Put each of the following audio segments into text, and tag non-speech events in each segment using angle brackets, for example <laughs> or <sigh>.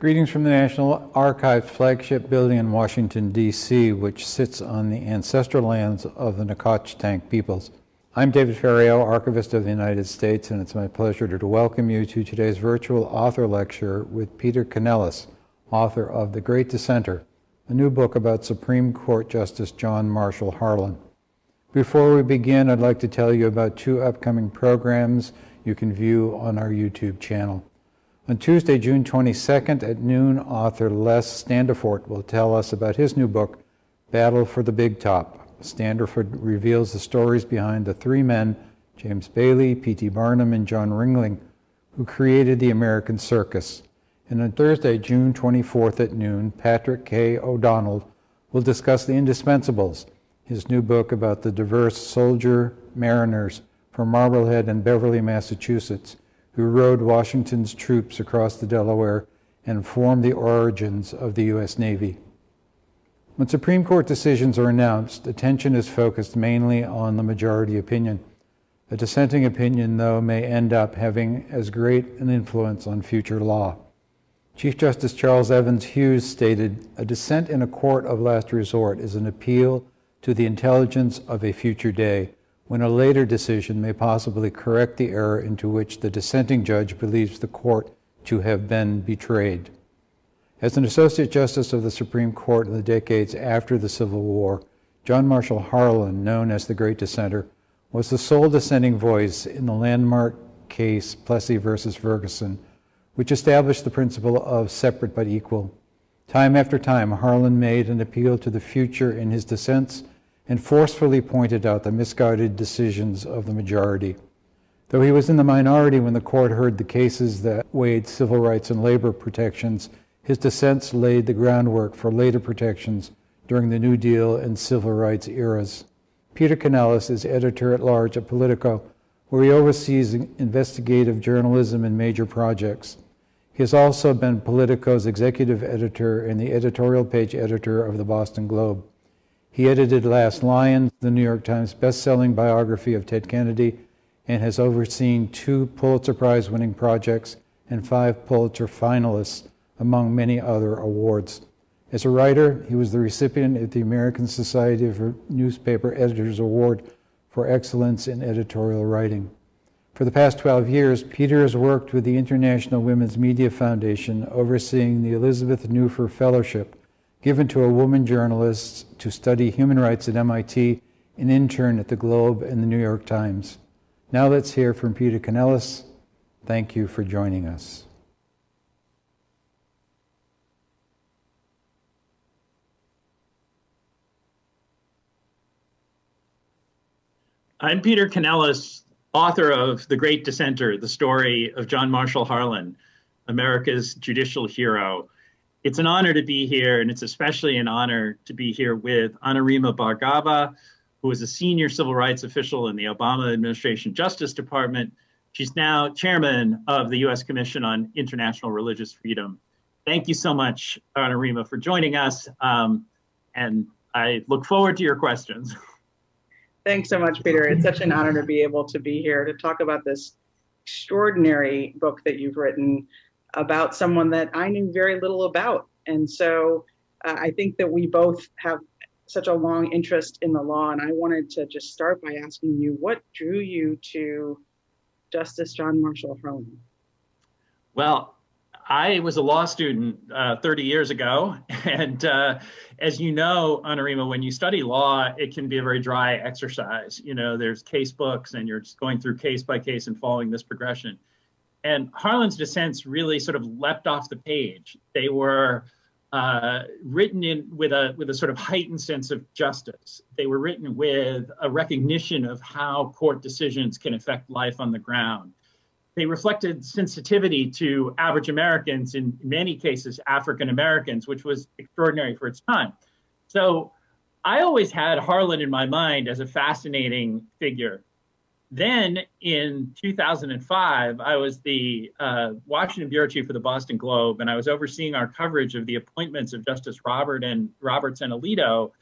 Greetings from the National Archives flagship building in Washington, D.C., which sits on the ancestral lands of the Nacotchtank peoples. I'm David Ferriero, Archivist of the United States, and it's my pleasure to welcome you to today's virtual author lecture with Peter Canellos, author of The Great Dissenter, a new book about Supreme Court Justice John Marshall Harlan. Before we begin, I'd like to tell you about two upcoming programs you can view on our YouTube channel. On Tuesday, June 22nd at noon, author Les Standiford will tell us about his new book, Battle for the Big Top. Standiford reveals the stories behind the three men, James Bailey, P.T. Barnum, and John Ringling, who created the American circus. And on Thursday, June 24th at noon, Patrick K. O'Donnell will discuss The Indispensables, his new book about the diverse soldier mariners from Marblehead and Beverly, Massachusetts, who rowed Washington's troops across the Delaware and formed the origins of the U.S. Navy. When Supreme Court decisions are announced, attention is focused mainly on the majority opinion. A dissenting opinion, though, may end up having as great an influence on future law. Chief Justice Charles Evans Hughes stated, A dissent in a court of last resort is an appeal to the intelligence of a future day when a later decision may possibly correct the error into which the dissenting judge believes the court to have been betrayed. As an Associate Justice of the Supreme Court in the decades after the Civil War, John Marshall Harlan, known as the Great Dissenter, was the sole dissenting voice in the landmark case Plessy versus Ferguson, which established the principle of separate but equal. Time after time, Harlan made an appeal to the future in his dissents and forcefully pointed out the misguided decisions of the majority. Though he was in the minority when the court heard the cases that weighed civil rights and labor protections, his dissents laid the groundwork for later protections during the New Deal and civil rights eras. Peter Canellos is editor at large at Politico, where he oversees investigative journalism and major projects. He has also been Politico's executive editor and the editorial page editor of the Boston Globe. He edited Last Lion, the New York Times best-selling biography of Ted Kennedy, and has overseen two Pulitzer Prize winning projects and five Pulitzer finalists, among many other awards. As a writer, he was the recipient of the American Society of Newspaper Editors Award for Excellence in Editorial Writing. For the past 12 years, Peter has worked with the International Women's Media Foundation, overseeing the Elizabeth Neuffer Fellowship, given to a woman journalist to study human rights at MIT, an intern at the Globe and the New York Times. Now let's hear from Peter Canellos. Thank you for joining us. I'm Peter Canellos, author of The Great Dissenter, the story of John Marshall Harlan, America's judicial hero it's an honor to be here, and it's especially an honor to be here with Anurima Bhargava, who is a senior civil rights official in the Obama administration Justice Department. She's now chairman of the U.S. Commission on International Religious Freedom. Thank you so much, Anurima, for joining us, um, and I look forward to your questions. <laughs> Thanks so much, Peter. It's such an honor to be able to be here to talk about this extraordinary book that you've written about someone that I knew very little about. And so uh, I think that we both have such a long interest in the law. And I wanted to just start by asking you what drew you to Justice John Marshall Harlan? Well, I was a law student uh, 30 years ago. <laughs> And uh, as you know, Anurima, when you study law, it can be a very dry exercise. You know, there's case books and you're just going through case by case and following this progression. And Harlan's dissents really sort of leapt off the page. They were uh, written in with a with a sort of heightened sense of justice. They were written with a recognition of how court decisions can affect life on the ground. They reflected sensitivity to average Americans, in many cases African Americans, which was extraordinary for its time. So I always had Harlan in my mind as a fascinating figure. Then in 2005, I was the uh, Washington bureau chief for the Boston Globe, and I was overseeing our coverage of the appointments of Justice Robert and Roberts and Alito,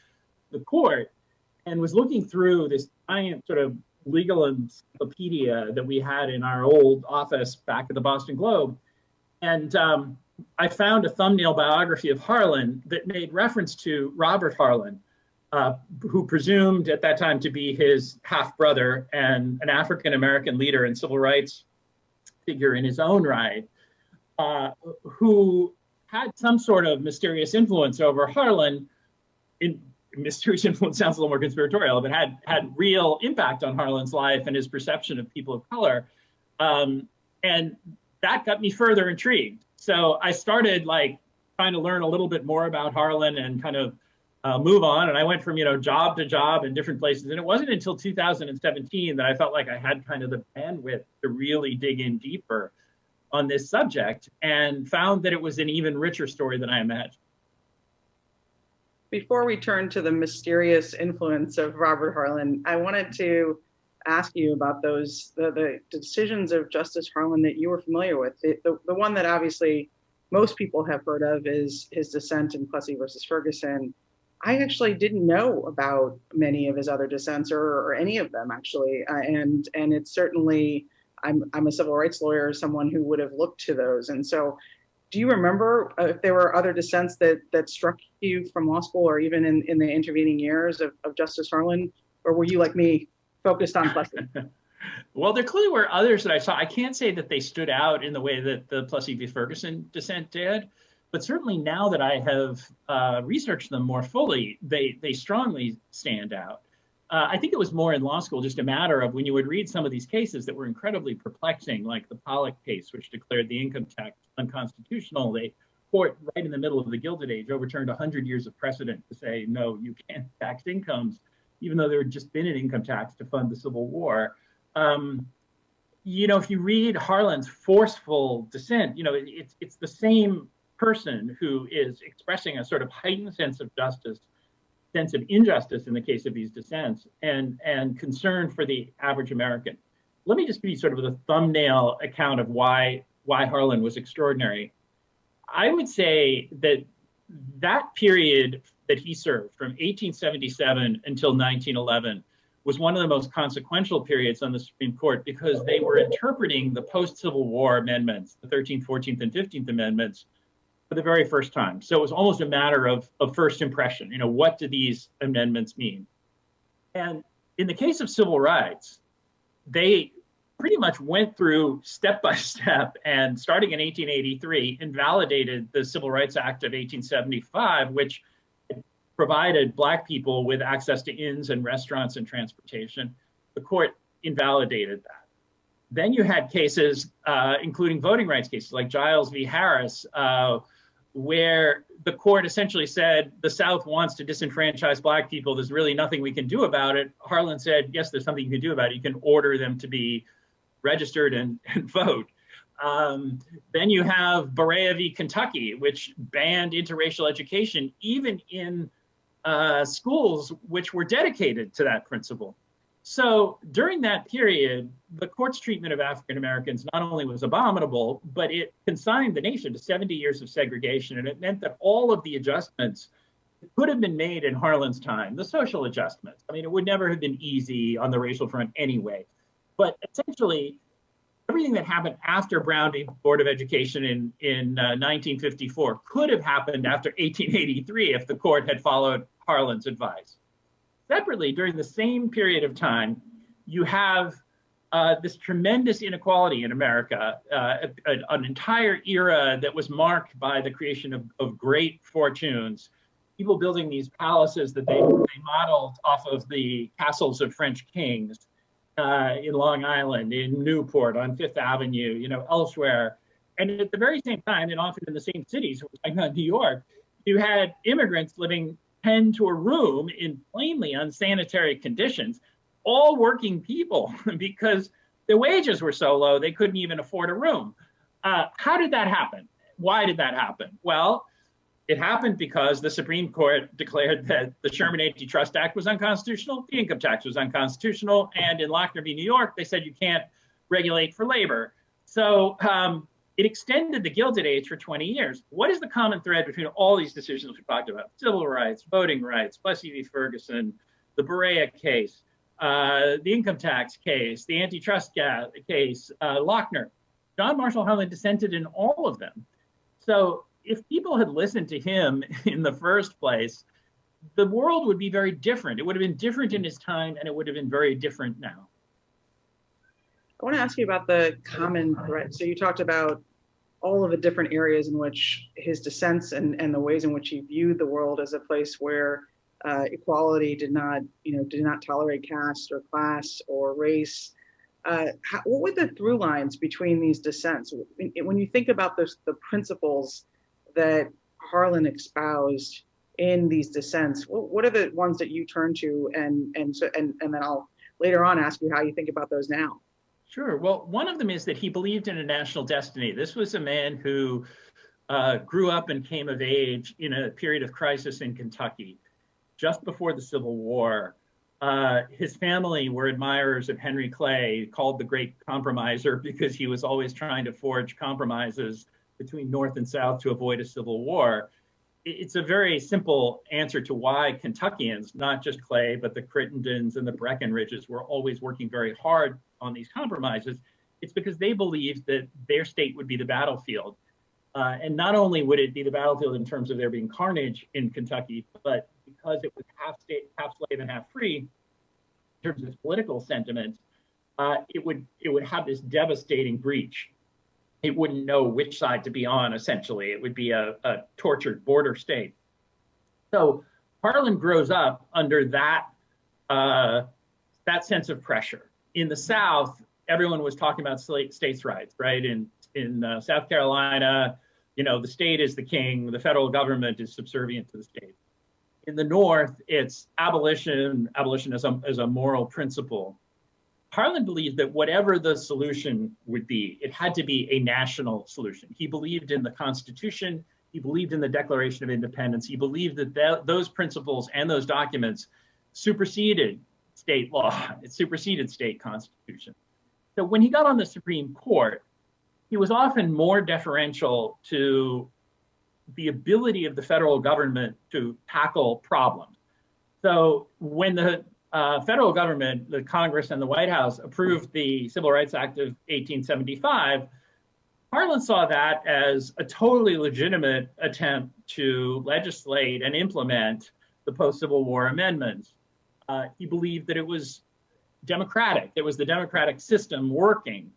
the court, and was looking through this giant sort of legal encyclopedia that we had in our old office back at the Boston Globe. And um, I found a thumbnail biography of Harlan that made reference to Robert Harlan, uh, who presumed at that time to be his half brother and an African American leader and civil rights figure in his own right, uh, who had some sort of mysterious influence over Harlan. In mysterious <laughs> influence sounds a little more conspiratorial, but had had real impact on Harlan's life and his perception of people of color. Um, and that got me further intrigued. So I started like trying to learn a little bit more about Harlan and kind of uh, move on. And I went from you know job to job in different places. And it wasn't until 2017 that I felt like I had kind of the bandwidth to really dig in deeper on this subject and found that it was an even richer story than I imagined. Before we turn to the mysterious influence of Robert Harlan, I wanted to ask you about those the, the decisions of Justice Harlan that you were familiar with. The, the, the one that obviously most people have heard of is his dissent in Plessy versus Ferguson. I actually didn't know about many of his other dissents or, or any of them actually, uh, and and it's certainly I'm I'm a civil rights lawyer, someone who would have looked to those, and so. Do you remember if there were other dissents that that struck you from law school or even in, in the intervening years of, of Justice Harlan? Or were you like me, focused on Plessy? <laughs> well, there clearly were others that I saw. I can't say that they stood out in the way that the Plessy v. Ferguson dissent did, but certainly now that I have uh, researched them more fully, they they strongly stand out. Uh, I think it was more in law school, just a matter of when you would read some of these cases that were incredibly perplexing, like the Pollock case, which declared the income tax unconstitutional. They court right in the middle of the Gilded Age overturned 100 years of precedent to say no, you can't tax incomes even though there had just been an income tax to fund the Civil War. Um, you know, if you read Harlan's forceful dissent, you know, it, it's it's the same person who is expressing a sort of heightened sense of justice, sense of injustice in the case of these dissents, and and concern for the average American. Let me just you sort of the thumbnail account of why why Harlan was extraordinary. I would say that that period that he served from 1877 until 1911 was one of the most consequential periods on the Supreme Court because they were interpreting the post Civil War amendments, the 13th, 14th, and 15th Amendments, for the very first time. So it was almost a matter of, of first impression. You know, what do these amendments mean? And in the case of civil rights, they pretty much went through step by <laughs> step and starting in 1883 invalidated the Civil Rights Act of 1875, which provided Black people with access to inns and restaurants and transportation. The court invalidated that. Then you had cases, uh, including voting rights cases like Giles v. Harris, uh, where the court essentially said the South wants to disenfranchise Black people. There's really nothing we can do about it. Harlan said, yes, there's something you can do about it. You can order them to be registered and, <laughs> and vote. Um, then you have Berea v. Kentucky, which banned interracial education, even in uh, schools which were dedicated to that principle. So during that period, the court's treatment of African Americans not only was abominable, but it consigned the nation to 70 years of segregation. And it meant that all of the adjustments could have been made in Harlan's time, the social adjustments. I mean, it would never have been easy on the racial front anyway. But essentially, everything that happened after Brown v. Board of Education in, in uh, 1954 could have happened after 1883 if the court had followed Harlan's advice. Separately, during the same period of time, you have uh, this tremendous inequality in America, uh, a, an entire era that was marked by the creation of, of great fortunes, people building these palaces that they, they modeled off of the castles of French kings uh, in Long Island, in Newport, on Fifth Avenue, you know, elsewhere. And at the very same time, and often in the same cities, like New York, you had immigrants living 10 to a room in plainly unsanitary conditions, all working people <laughs> because their wages were so low they couldn't even afford a room. Uh, how did that happen? Why did that happen? Well, it happened because the Supreme Court declared that the Sherman Antitrust Act was unconstitutional, the income tax was unconstitutional, and in Lochner v. New York, they said you can't regulate for labor. So um, it extended the Gilded Age for 20 years. What is the common thread between all these decisions we talked about? Civil rights, voting rights, Plessy v. Ferguson, the Berea case, uh, the income tax case, the antitrust case, uh, Lochner. John Marshall Harlan dissented in all of them. So if people had listened to him <laughs> in the first place, the world would be very different. It would have been different in his time, and it would have been very different now. I want to ask you about the common thread. So you talked about all of the different areas in which his dissents and, and the ways in which he viewed the world as a place where uh, equality did not, you know, did not tolerate caste or class or race. Uh, how, what were the through lines between these dissents? When you think about those, the principles that Harlan espoused in these dissents, what, what are the ones that you turn to, and and so and and then I'll later on ask you how you think about those now. Sure. Well, one of them is that he believed in a national destiny. This was a man who uh, grew up and came of age in a period of crisis in Kentucky, just before the Civil War. Uh, his family were admirers of Henry Clay, called the Great Compromiser, <laughs> because he was always trying to forge compromises between North and South to avoid a civil war. It's a very simple answer to why Kentuckians, not just Clay, but the Crittendens and the Breckinridges, were always working very hard on these compromises. It's because they believed that their state would be the battlefield. Uh, and not only would it be the battlefield in terms of there being carnage in Kentucky, but because it was half state, half slave, and half free, in terms of political sentiments, uh, it would it would have this devastating breach. It wouldn't know which side to be on. Essentially, it would be a, a tortured border state. So Harlan grows up under that uh, that sense of pressure. In the South, everyone was talking about states' rights, right? In in uh, South Carolina, you know, the state is the king, the federal government is subservient to the state in the North, it's abolition, abolition as a, as a moral principle. Harlan believed that whatever the solution would be, it had to be a national solution. He believed in the Constitution. He believed in the Declaration of Independence. He believed that th- those principles and those documents superseded state law. It superseded state constitution. So when he got on the Supreme Court, he was often more deferential to the ability of the federal government to tackle problems. So when the uh, federal government, the Congress and the White House approved the Civil Rights Act of 1875, Harlan saw that as a totally legitimate attempt to legislate and implement the post Civil War amendments. Uh, he believed that it was democratic, it was the democratic system working.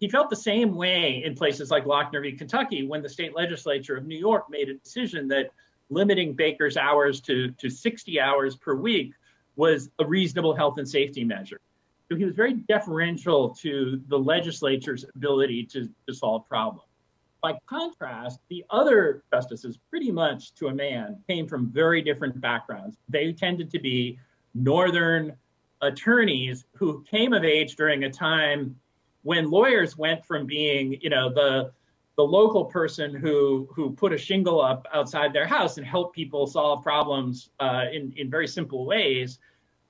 He felt the same way in places like Lochner v. Kentucky when the state legislature of New York made a decision that limiting Baker's hours to, to 60 hours per week was a reasonable health and safety measure. So he was very deferential to the legislature's ability to solve problems. By contrast, the other justices, pretty much to a man, came from very different backgrounds. They tended to be Northern attorneys who came of age during a time when lawyers went from being, you know, the the local person who who put a shingle up outside their house and helped people solve problems uh, in in very simple ways,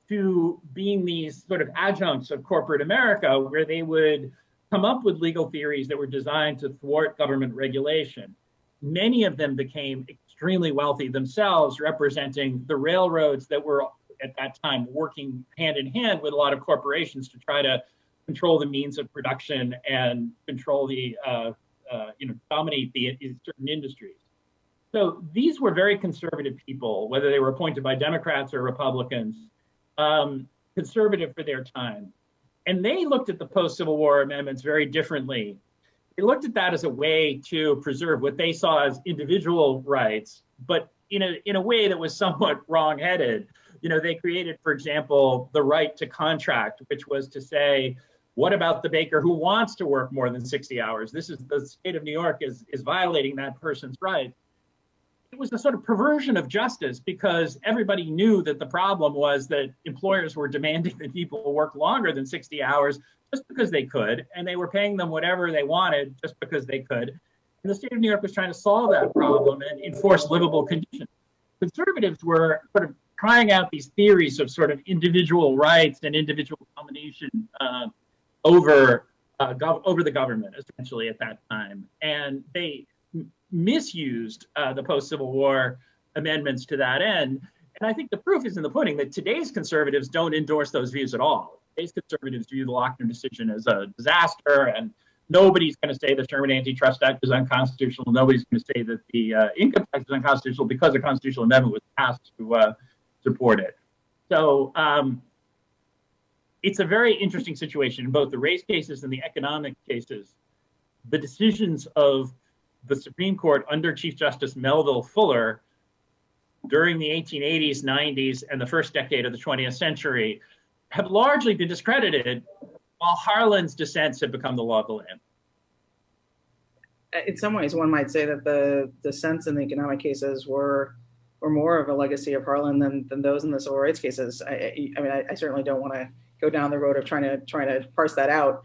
to being these sort of adjuncts of corporate America, where they would come up with legal theories that were designed to thwart government regulation. Many of them became extremely wealthy themselves, representing the railroads that were at that time working hand in hand with a lot of corporations to try to control the means of production and control the, uh, uh, you know, dominate the in certain industries. So these were very conservative people, whether they were appointed by Democrats or Republicans, um, conservative for their time. And they looked at the post Civil War amendments very differently. They looked at that as a way to preserve what they saw as individual rights, but in a, in a way that was somewhat <laughs> wrong-headed. You know, they created, for example, the right to contract, which was to say, what about the baker who wants to work more than 60 hours? This is the state of New York is, is violating that person's right. It was a sort of perversion of justice because everybody knew that the problem was that employers were demanding that people work longer than 60 hours just because they could, and they were paying them whatever they wanted just because they could. And the state of New York was trying to solve that problem and enforce livable conditions. Conservatives were sort of trying out these theories of sort of individual rights and individual domination uh, over uh, over the government essentially at that time, and they misused uh, the post Civil War amendments to that end. And I think the proof is in the pudding that today's conservatives don't endorse those views at all. Today's conservatives view the Lochner decision as a disaster and nobody's going to say the Sherman Antitrust Act is unconstitutional. Nobody's going to say that the uh, income tax is unconstitutional because a constitutional amendment was passed to uh, support it. So um, it's a very interesting situation in both the race cases and the economic cases. The decisions of the Supreme Court under Chief Justice Melville Fuller during the 1880s, 90s, and the first decade of the 20th century have largely been discredited while Harlan's dissents have become the law of the land. In some ways, one might say that the dissents in the economic cases were were more of a legacy of Harlan than, than those in the civil rights cases. I, I mean, I, I certainly don't want to go down the road of trying to trying to parse that out.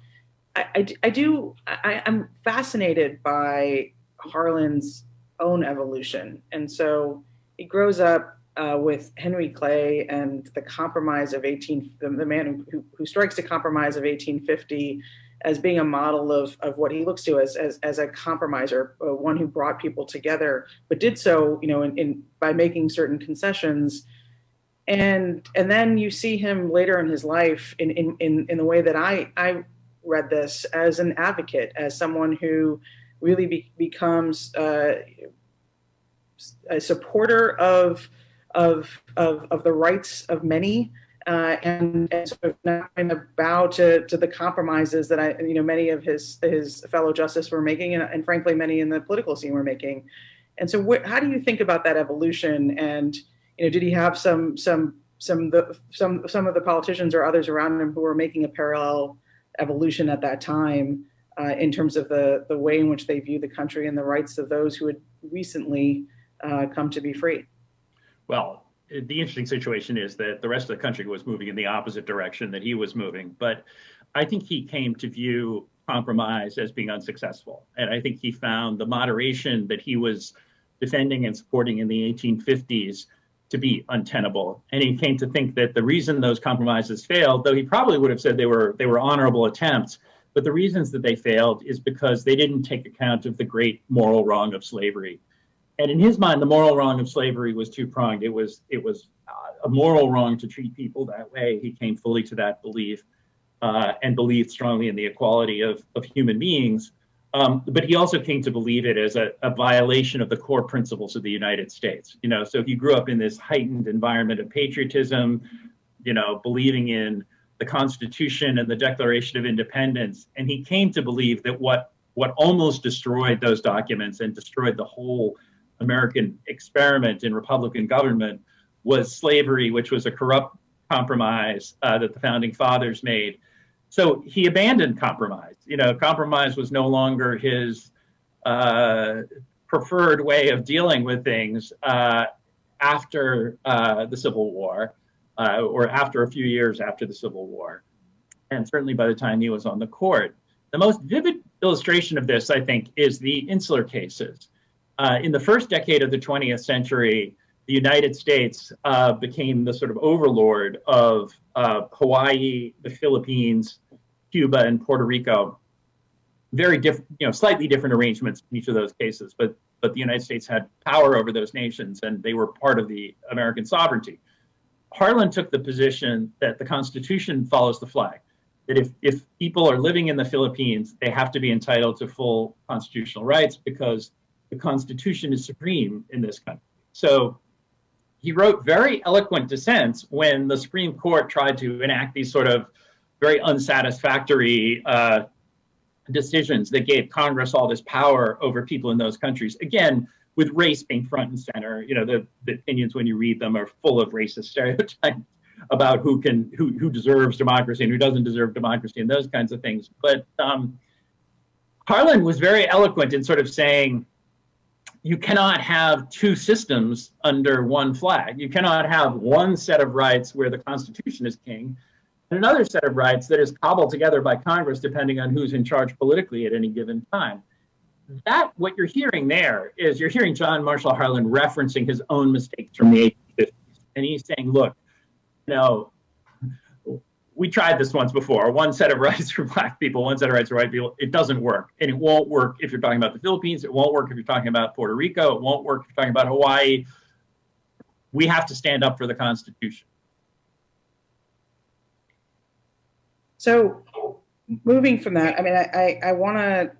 I, I, I do. I, I'm fascinated by Harlan's own evolution, and so he grows up uh, with Henry Clay and the compromise of 18, the, the man who, who strikes the compromise of 1850 as being a model of, of what he looks to as, as, as a compromiser, uh, one who brought people together, but did so, you know, in, in, by making certain concessions. And, and then you see him later in his life in, in, in, in the way that I, I read this as an advocate, as someone who really be, becomes uh, a supporter of, of, of, of the rights of many uh, and, and, sort of not of bow to, to the compromises that I, you know, many of his his fellow justices were making, and, and frankly, many in the political scene were making. And so, how do you think about that evolution? And you know, did he have some some some the some some of the politicians or others around him who were making a parallel evolution at that time uh, in terms of the the way in which they view the country and the rights of those who had recently uh, come to be free? Well, the interesting situation is that the rest of the country was moving in the opposite direction that he was moving. But I think he came to view compromise as being unsuccessful. And I think he found the moderation that he was defending and supporting in the 1850s to be untenable. And he came to think that the reason those compromises failed, though he probably would have said they were they were honorable attempts, but the reasons that they failed is because they didn't take account of the great moral wrong of slavery and in his mind, the moral wrong of slavery was two pronged. It was it was uh, a moral wrong to treat people that way. He came fully to that belief uh, and believed strongly in the equality of of human beings. Um, but he also came to believe it as a, a, violation of the core principles of the United States. You know, so he grew up in this heightened environment of patriotism, you know, believing in the Constitution and the Declaration of Independence, and he came to believe that what what almost destroyed those documents and destroyed the whole American experiment in Republican government was slavery, which was a corrupt compromise uh, that the founding fathers made. So he abandoned compromise. You know, compromise was no longer his uh, preferred way of dealing with things uh, after uh, the Civil War, uh, or after a few years after the Civil War, and certainly by the time he was on the court. The most vivid illustration of this, I think, is the insular cases uh, in the first decade of the 20th century, the United States uh, became the sort of overlord of uh, Hawaii, the Philippines, Cuba, and Puerto Rico. Very different, you know, slightly different arrangements in each of those cases, but but the United States had power over those nations, and they were part of the American sovereignty. Harlan took the position that the Constitution follows the flag. That if, if people are living in the Philippines, they have to be entitled to full constitutional rights because the Constitution is supreme in this country. So he wrote very eloquent dissents when the Supreme Court tried to enact these sort of very unsatisfactory uh, decisions that gave Congress all this power over people in those countries. Again, with race being front and center, you know, the, the opinions when you read them are full of racist stereotypes about who can who who deserves democracy and who doesn't deserve democracy and those kinds of things. But um, Harlan was very eloquent in sort of saying, you cannot have two systems under one flag. You cannot have one set of rights where the Constitution is king and another set of rights that is cobbled together by Congress depending on who's in charge politically at any given time. That, what you're hearing there is you're hearing John Marshall Harlan referencing his own mistakes from the 1850s. And he's saying, look, you know, we tried this once before. One set of <laughs> rights for black people one set of rights for white people it doesn't work. And it won't work if you're talking about the philippines. It won't work if you're talking about puerto rico. It won't work if you're talking about hawaii. We have to stand up for the constitution. So moving from that, I mean, I, I, I want to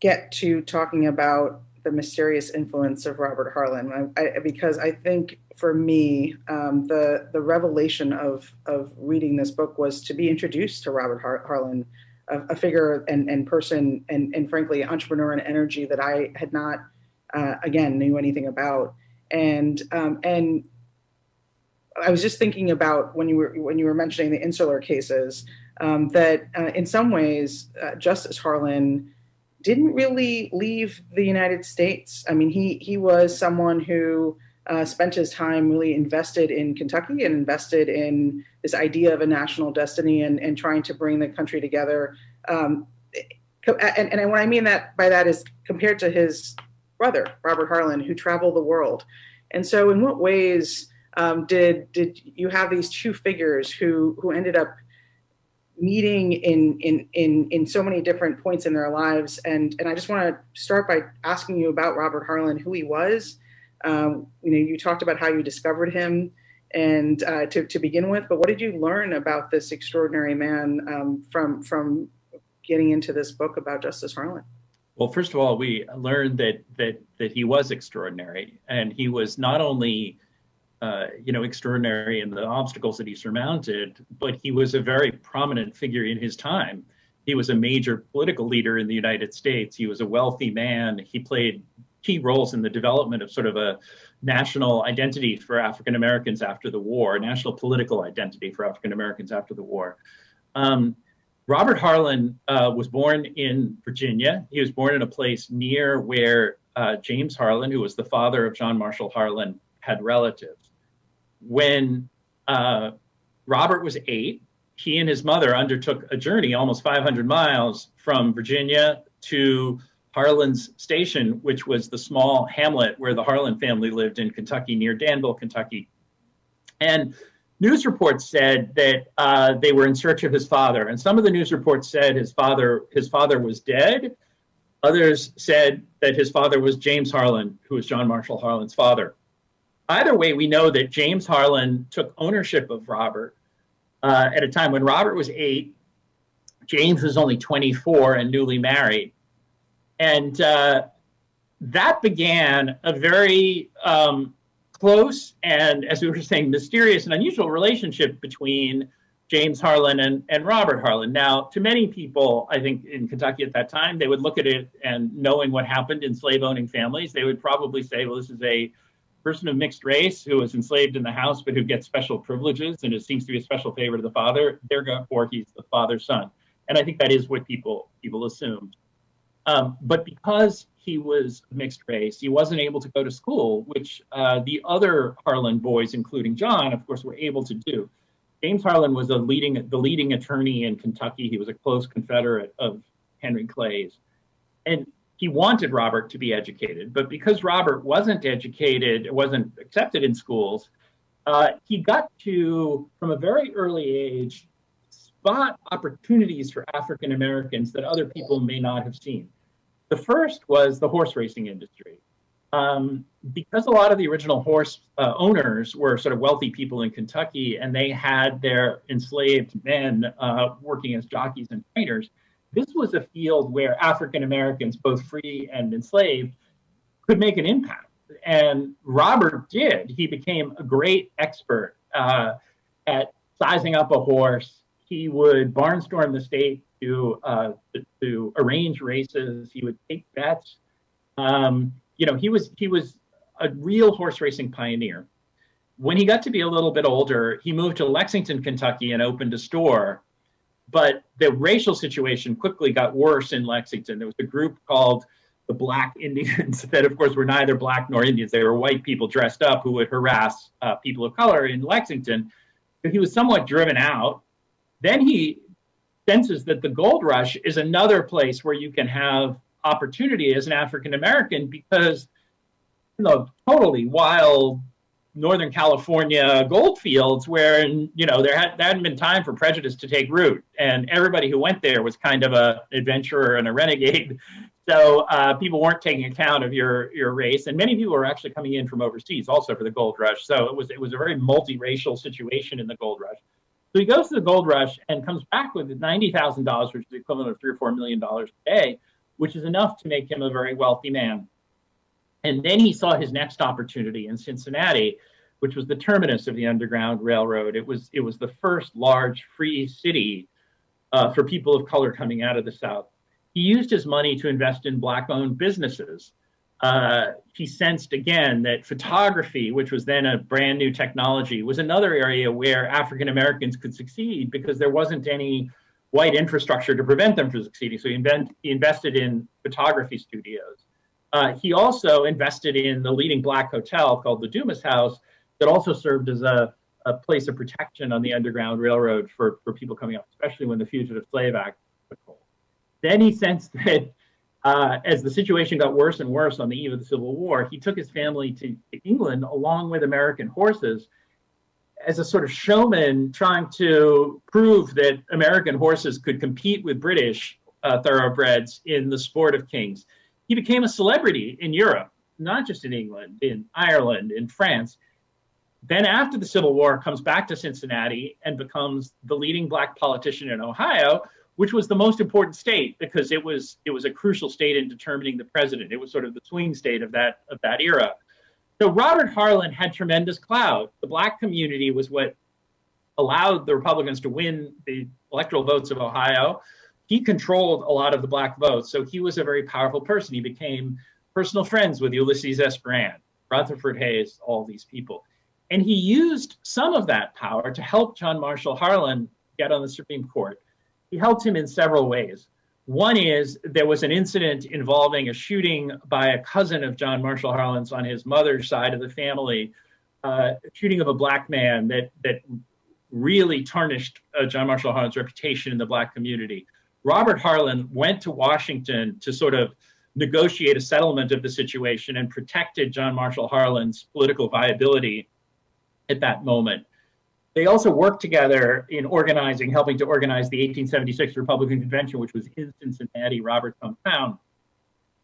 get to talking about the mysterious influence of Robert Harlan, I, I, because I think for me, um, the the revelation of of reading this book was to be introduced to Robert Har- Harlan, a, a, figure and, and person, and and frankly, entrepreneur and energy that I had not, uh, again, knew anything about, and um, and I was just thinking about when you were when you were mentioning the insular cases um, that uh, in some ways uh, Justice Harlan didn't really leave the United States. I mean, he he was someone who uh, spent his time really invested in Kentucky and invested in this idea of a national destiny and, and trying to bring the country together. Um, and, and what I mean that by that is compared to his brother Robert Harlan, who traveled the world. And so, in what ways um, did did you have these two figures who who ended up meeting in in in in so many different points in their lives and and i just want to start by asking you about robert harlan who he was um, you know you talked about how you discovered him and uh, to, to begin with but what did you learn about this extraordinary man um, from from getting into this book about justice harlan well first of all we learned that that that he was extraordinary and he was not only uh, you know, extraordinary in the obstacles that he surmounted, but he was a very prominent figure in his time. He was a major political leader in the United States. He was a wealthy man. He played key roles in the development of sort of a national identity for African Americans after the war, national political identity for African Americans after the war. Um, Robert Harlan uh, was born in Virginia. He was born in a place near where uh, James Harlan, who was the father of John Marshall Harlan, had relatives when uh, Robert was eight, he and his mother undertook a journey almost 500 miles from Virginia to Harlan's Station, which was the small hamlet where the Harlan family lived in Kentucky, near Danville, Kentucky. And news reports said that uh, they were in search of his father, and some of the news reports said his father his father was dead. Others said that his father was James Harlan, who was John Marshall Harlan's father either way, we know that James Harlan took ownership of Robert uh, at a time when Robert was eight, James was only 24 and newly married. And uh, that began a very um, close and, as we were saying, mysterious and unusual relationship between James Harlan and, and Robert Harlan. Now, to many people, I think in Kentucky at that time, they would look at it and knowing what happened in slave owning families, they would probably say, well, this is a person of mixed race who was enslaved in the house but who gets special privileges and it seems to be a special favor to the father, therefore he's the father's son. And I think that is what people people assumed. Um, but because he was mixed race, he wasn't able to go to school, which uh, the other Harlan boys, including John, of course, were able to do. James Harlan was a leading the leading attorney in Kentucky. He was a close confederate of Henry Clay's. And he wanted Robert to be educated, but because Robert wasn't educated, wasn't accepted in schools, uh, he got to, from a very early age, spot opportunities for African Americans that other people may not have seen. The first was the horse racing industry. Um, because a lot of the original horse uh, owners were sort of wealthy people in Kentucky and they had their enslaved men uh, working as jockeys and trainers, this was a field where African Americans, both free and enslaved, could make an impact. And Robert did. He became a great expert uh, at sizing up a horse. He would barnstorm the state to, uh, to, arrange races. He would take bets. Um, you know, he was he was a real horse racing pioneer. When he got to be a little bit older, he moved to Lexington, Kentucky, and opened a store but the racial situation quickly got worse in Lexington. There was a group called the Black Indians <laughs> that, of course, were neither black nor Indians. They were white people dressed up who would harass uh, people of color in Lexington. he was somewhat driven out. Then he senses that the gold rush is another place where you can have opportunity as an African American because you know totally wild Northern California gold fields where you know there, had, there hadn't been time for prejudice to take root, and everybody who went there was kind of a adventurer and a renegade. <laughs> So uh, people weren't taking account of your your race, and many people were actually coming in from overseas also for the gold rush. So it was it was a very multiracial situation in the gold rush. So he goes to the gold rush and comes back with $90,000, which is the equivalent of three or four million dollars a day, which is enough to make him a very wealthy man. And then he saw his next opportunity in Cincinnati, which was the terminus of the Underground Railroad. It was it was the first large free city uh, for people of color coming out of the South. He used his money to invest in black-owned businesses. Uh, he sensed again that photography, which was then a brand new technology, was another area where African Americans could succeed because there wasn't any white infrastructure to prevent them from succeeding. So he, invent, he invested in photography studios. Uh, he also invested in the leading black hotel called the Dumas House that also served as a, a place of protection on the Underground Railroad for, for people coming up, especially when the Fugitive Slave Act took hold. Then he sensed <laughs> that uh, as the situation got worse and worse on the eve of the Civil War, he took his family to England along with American horses as a sort of showman trying to prove that American horses could compete with British uh, thoroughbreds in the sport of kings. He became a celebrity in Europe, not just in England, in Ireland, in France. Then, after the Civil War, comes back to Cincinnati and becomes the leading black politician in Ohio, which was the most important state because it was it was a crucial state in determining the president. It was sort of the swing state of that of that era. So Robert Harlan had tremendous clout. The black community was what allowed the Republicans to win the electoral votes of Ohio. He controlled a lot of the black votes, so he was a very powerful person. He became personal friends with Ulysses S. Grant, Rutherford Hayes, all these people. And he used some of that power to help John Marshall Harlan get on the Supreme Court. He helped him in several ways. One is there was an incident involving a shooting by a cousin of John Marshall Harlan's on his mother's side of the family, uh, shooting of a black man that that really tarnished uh, John Marshall Harlan's reputation in the black community. Robert Harlan went to Washington to sort of negotiate a settlement of the situation and protected John Marshall Harlan's political viability at that moment. They also worked together in organizing, helping to organize the 1876 Republican Convention, which was in Cincinnati, Robert's hometown.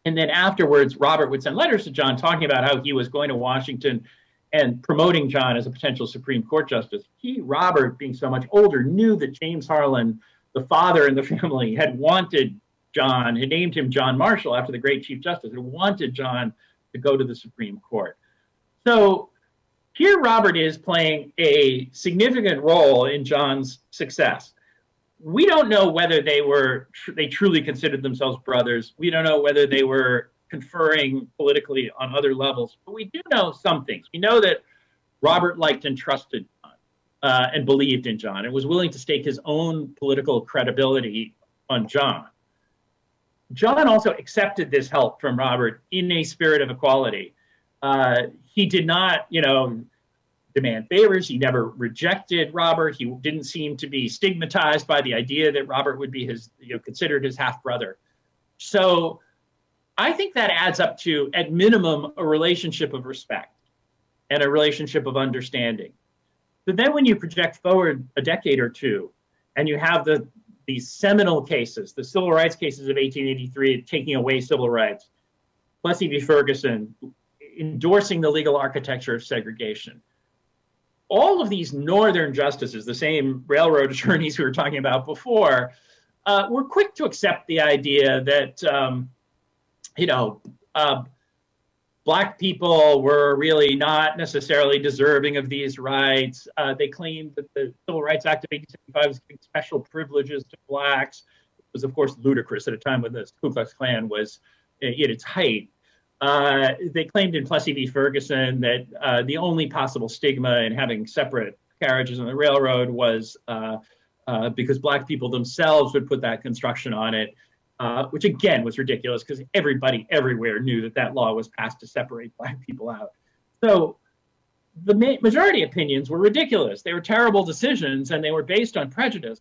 And then afterwards, Robert would send letters to John talking about how he was going to Washington and promoting John as a potential Supreme Court justice. He, Robert, being so much older, knew that James Harlan, the father in the family, had wanted John, had named him John Marshall after the great Chief Justice, had wanted John to go to the Supreme Court. So here, Robert is playing a significant role in John's success. We don't know whether they were they truly considered themselves brothers. We don't know whether they were conferring politically on other levels, but we do know some things. We know that Robert liked and trusted John uh, and believed in John and was willing to stake his own political credibility on John. John also accepted this help from Robert in a spirit of equality. Uh, he did not, you know, demand favors. He never rejected Robert. He didn't seem to be stigmatized by the idea that Robert would be his, you know, considered his half brother. So I think that adds up to, at minimum, a relationship of respect and a relationship of understanding. But then when you project forward a decade or two and you have the these seminal cases, the civil rights cases of 1883 taking away civil rights, Plessy v. Ferguson, endorsing the legal architecture of segregation. All of these northern justices, the same railroad <laughs> attorneys we were talking about before, uh, were quick to accept the idea that, um, you know, uh, black people were really not necessarily deserving of these rights. Uh, they claimed that the Civil Rights Act of 1865 was giving special privileges to blacks. It was, of course, ludicrous at a time when the Ku Klux Klan was at its height. Uh, they claimed in Plessy v. Ferguson that uh, the only possible stigma in having separate carriages on the railroad was uh, uh because black people themselves would put that construction on it, uh, which again was ridiculous because everybody everywhere knew that that law was passed to separate <laughs> black people out. So the ma- majority opinions were ridiculous. They were terrible decisions and they were based on prejudice.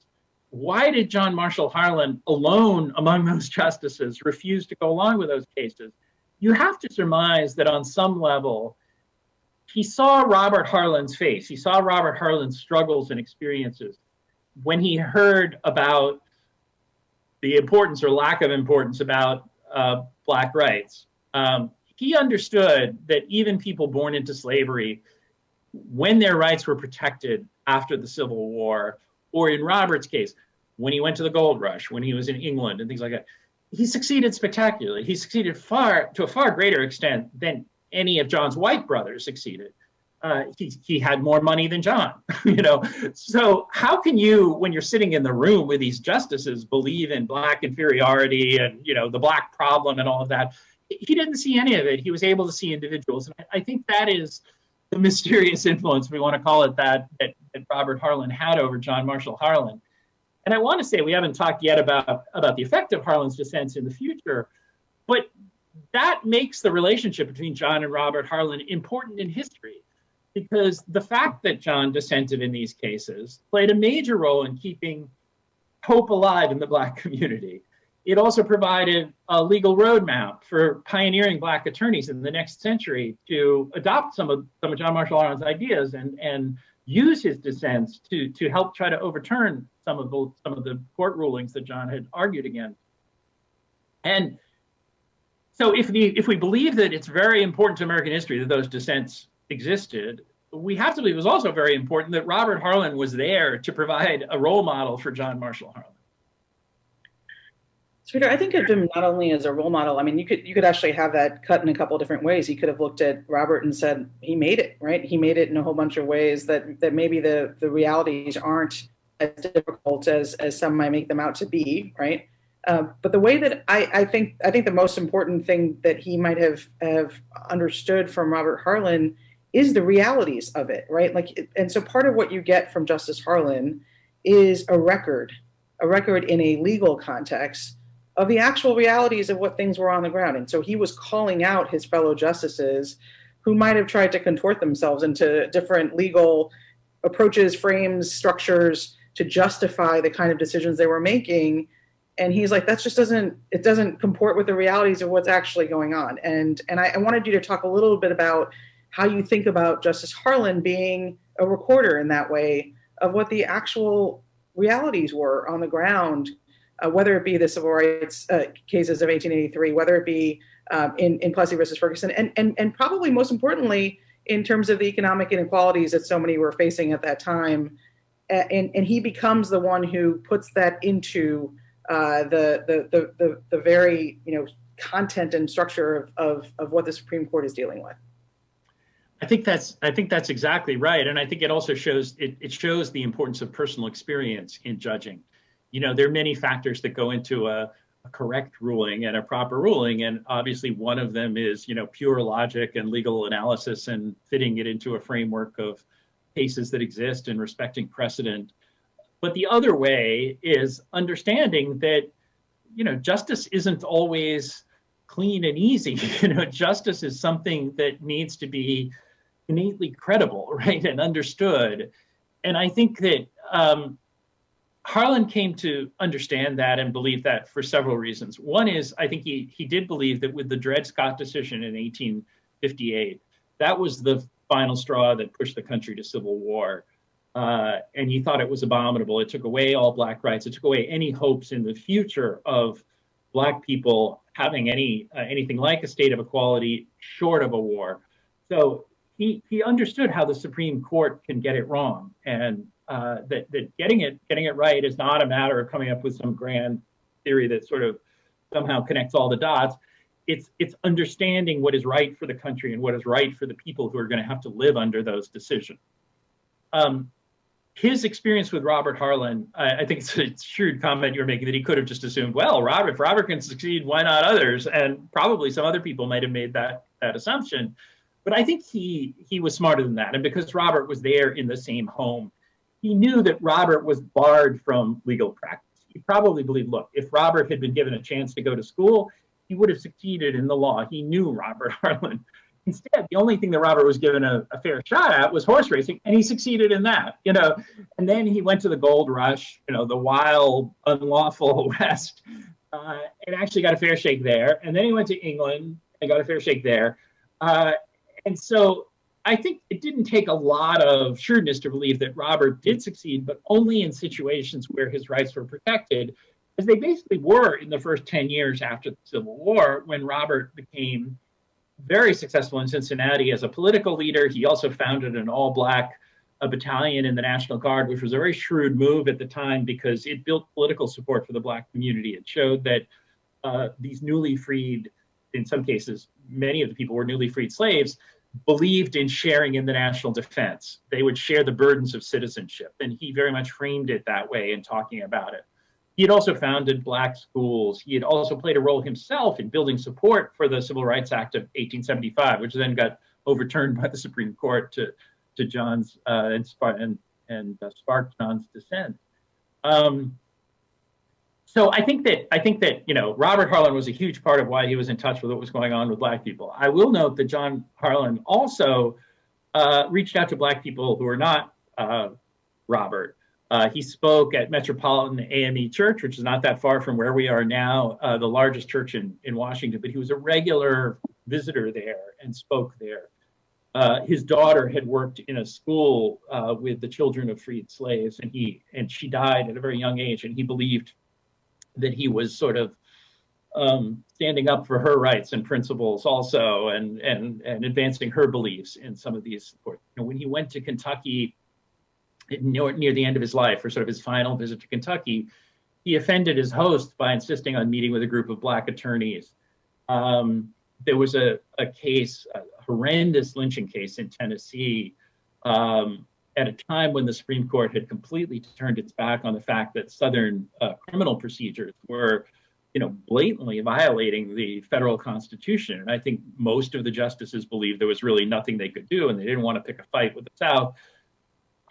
Why did John Marshall Harlan alone among those <laughs> justices refuse to go along with those cases? You have to surmise that on some level, he saw Robert Harlan's face. He saw Robert Harlan's struggles and experiences when he heard about the importance or lack of importance about uh, Black rights. Um, he understood that even people born into slavery, when their rights were protected after the Civil War, or in Robert's case, when he went to the gold rush, when he was in England and things like that, he succeeded spectacularly. He succeeded far to a far greater extent than any of John's white brothers succeeded. Uh, he, he had more money than John, <laughs> you know. So how can you, when you're sitting in the room with these justices, believe in black inferiority and you know the black problem and all of that? He didn't see any of it. He was able to see individuals, and I think that is the mysterious <laughs> influence, we want to call it that, that, that Robert Harlan had over John Marshall Harlan. And I want to say we haven't talked yet about, about the effect of Harlan's dissents in the future, but that makes the relationship between John and Robert Harlan important in history because the fact that John dissented in these cases played a major role in keeping hope alive in the Black <laughs> community. It also provided a legal roadmap for pioneering Black attorneys in the next century to adopt some of, some of John Marshall Harlan's ideas and, and use his dissents to, to help try to overturn some of the, some of the court rulings that John had argued against. And so if, the, if we believe that it's very important to American history that those dissents existed, we have to believe it was also very important that Robert Harlan was there to provide a role model for John Marshall Harlan. Peter, I think of him not only as a role model. I mean, you could you could actually have that cut in a couple different ways. He could have looked at Robert and said he made it, right? He made it in a whole bunch of ways that that maybe the the realities aren't as difficult as as some might make them out to be, right? Uh, but the way that I, I think I think the most important thing that he might have have understood from Robert Harlan is the realities of it, right? Like, and so part of what you get from Justice Harlan is a record, a record in a legal context of the actual realities of what things were on the ground. And so he was calling out his fellow justices who might have tried to contort themselves into different legal approaches, frames, structures to justify the kind of decisions they were making. And he's like, that just doesn't, it doesn't comport with the realities of what's actually going on. And, and I, I wanted you to talk a little bit about how you think about Justice Harlan being a recorder in that way of what the actual realities were on the ground uh, whether it be the civil rights uh, cases of 1883, whether it be um, in, in Plessy versus Ferguson, and, and, and probably most importantly, in terms of the economic inequalities that so many were facing at that time. And, and he becomes the one who puts that into uh, the, the, the, the, the very, you know, content and structure of, of, of what the Supreme Court is dealing with. I think that's I think that's exactly right, and I think it also shows it, it shows the importance of personal experience in judging you know, there are many factors that go into a, a correct ruling and a proper ruling. And obviously one of them is, you know, pure logic and legal analysis and fitting it into a framework of cases that exist and respecting precedent. But the other way is understanding that, you know, justice isn't always clean and easy. <laughs> You know, justice is something that needs to be innately credible, <laughs> right, and understood. And I think that um, Harlan came to understand that and believe that for several reasons. One is I think he he did believe that with the Dred Scott decision in 1858, that was the final straw that pushed the country to civil war. Uh, and he thought it was abominable. It took away all black rights. It took away any hopes in the future of black people having any uh, anything like a state of equality short of a war. So he he understood how the Supreme Court can get it wrong, and uh, that that getting it getting it right is not a matter of coming up with some grand theory that sort of somehow connects all the dots. It's it's understanding what is right for the country and what is right for the people who are going to have to live under those decisions. Um, his experience with Robert Harlan, I, I think it's a shrewd comment you're making that he could have just assumed, well, Robert, if Robert can succeed, why not others? And probably some other people might have made that that assumption. But I think he he was smarter than that, and because Robert was there in the same home he knew that Robert was barred from legal practice. He probably believed, look, if Robert had been given a chance to go to school, he would have succeeded in the law. He knew Robert <laughs> Harlan. Instead, the only thing that Robert was given a, a, fair shot at was horse racing, and he succeeded in that. You know, and then he went to the gold rush, you know, the wild, unlawful <laughs> West, uh, and actually got a fair shake there. And then he went to England and got a fair shake there. Uh, and so I think it didn't take a lot of shrewdness to believe that Robert did succeed, but only in situations where his rights were protected, as they basically were in the first 10 years after the Civil War, when Robert became very successful in Cincinnati as a political leader. He also founded an all black a battalion in the National Guard, which was a very shrewd move at the time because it built political support for the Black community. It showed that uh, these newly freed, in some cases, many of the people were newly freed slaves, believed in sharing in the national defense. They would share the burdens of citizenship. And he very much framed it that way in talking about it. He had also founded black schools. He had also played a role himself in building support for the Civil Rights Act of 1875, which then got overturned by the Supreme Court to, to John's uh, and, and, and uh, sparked John's dissent. Um, so I think that I think that you know Robert Harlan was a huge part of why he was in touch with what was going on with Black people. I will note that John Harlan also uh, reached out to Black people who were not uh, Robert. Uh, he spoke at Metropolitan AME Church, which is not that far from where we are now, uh, the largest church in, in Washington, but he was a regular visitor there and spoke there. Uh, his daughter had worked in a school uh, with the children of freed slaves, and he and she died at a very young age, and he believed that he was sort of um, standing up for her rights and principles also and and and advancing her beliefs in some of these you know, when he went to kentucky near, near the end of his life or sort of his final visit to kentucky he offended his host by insisting on meeting with a group of black attorneys um, there was a, a case a horrendous lynching case in tennessee um, at a time when the Supreme Court had completely turned its back on the fact that Southern uh, criminal procedures were, you know, blatantly violating the federal constitution. And I think most of the justices believed there was really nothing they could do, and they didn't want to pick a fight with the South.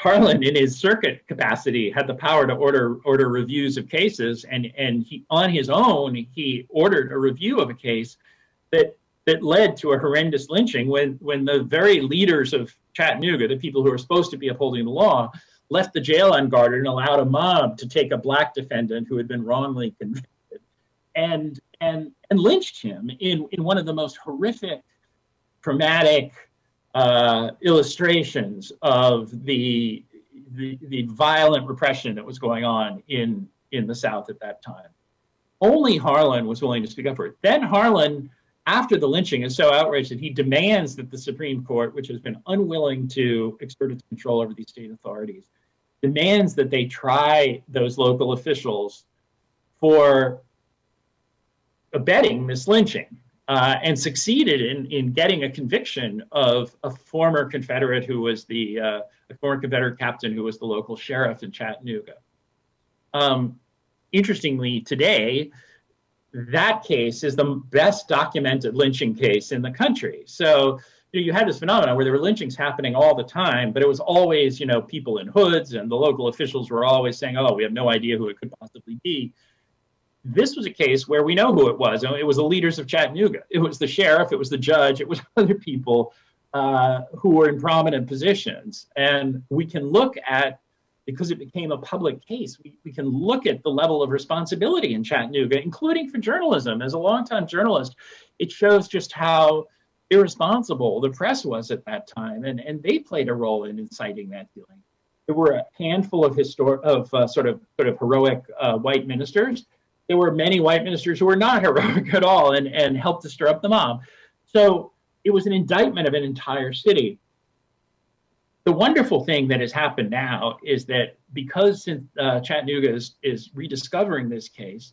Harlan, in his circuit capacity, had the power to order order reviews of cases, and and he on his own he ordered a review of a case that that led to a horrendous lynching when when the very leaders of Chattanooga, the people who are supposed to be upholding the law, left the jail unguarded and allowed a mob to take a black defendant who had been wrongly convicted and and and lynched him in in one of the most horrific, traumatic uh, illustrations of the, the the violent repression that was going on in in the South at that time. Only Harlan was willing to speak up for it. Then Harlan after the lynching is so outraged that he demands that the Supreme Court, which has been unwilling to exert its control over these state authorities, demands that they try those local officials for abetting this lynching uh, and succeeded in, in getting a conviction of a former Confederate who was the uh, former Confederate captain who was the local sheriff in Chattanooga. Um, interestingly, today, that case is the best documented lynching case in the country. So you, know, you had this phenomenon where there were lynchings happening all the time, but it was always, you know, people in hoods, and the local officials were always saying, "Oh, we have no idea who it could possibly be." This was a case where we know who it was. It was the leaders of Chattanooga. It was the sheriff. It was the judge. It was <laughs> other people uh, who were in prominent positions, and we can look at because it became a public case, we, we can look at the level of responsibility in Chattanooga, including for journalism. As a longtime journalist, it shows just how irresponsible the press was at that time, and, and they played a role in inciting that feeling. There were a handful of of uh, sort of sort of heroic uh, white ministers. There were many white ministers who were not <laughs> heroic at all and, and helped to stir up the mob. So it was an indictment of an entire city the wonderful thing that has happened now is that because uh, Chattanooga is, is rediscovering this case,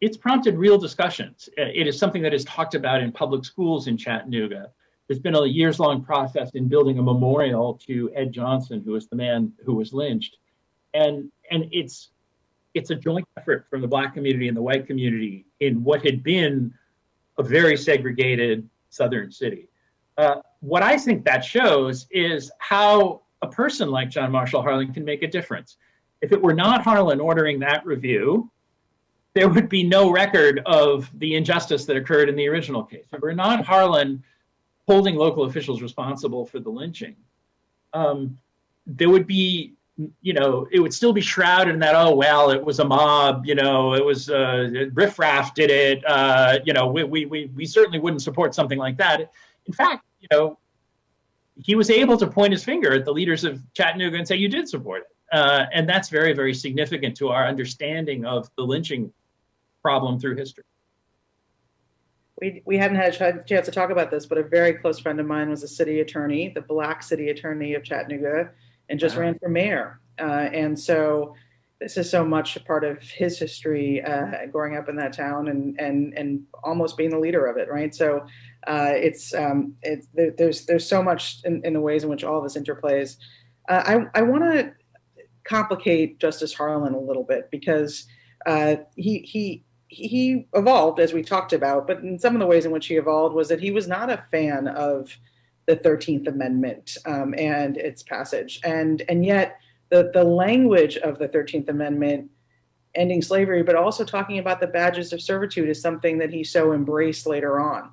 it's prompted real discussions. Uh, it is something that is talked about in public schools in Chattanooga. There's been a years long process in building a memorial to Ed Johnson, who was the man who was lynched. And, and it's, it's a joint effort from the Black community and the white community in what had been a very segregated Southern city. Uh, what I think that shows is how a person like John Marshall Harlan can make a difference. If it were not Harlan ordering that review, there would be no record of the injustice that occurred in the original case. If it were not Harlan holding local officials responsible for the lynching, um, there would be, you know, it would still be shrouded in that, oh, well, it was a mob, you know, it was uh, riffraff did it, uh, you know, we, we, we, we certainly wouldn't support something like that. In fact, you know, he was able to point his finger at the leaders of Chattanooga and say, you did support it. Uh, and that's very, very significant to our understanding of the lynching problem through history. We, we hadn't had a chance to talk about this, but a very close friend of mine was a city attorney, the black city attorney of Chattanooga. And just Wow. ran for mayor. Uh, and so this is so much a part of his history uh, growing up in that town and and and almost being the leader of it, right? So uh, it's um, it's there, there's there's so much in, in the ways in which all of this interplays. Uh, I I want to complicate Justice Harlan a little bit because uh, he he he evolved as we talked about, but in some of the ways in which he evolved was that he was not a fan of the Thirteenth Amendment um, and its passage, and and yet the the language of the Thirteenth Amendment ending slavery, but also talking about the badges of servitude is something that he so embraced later on.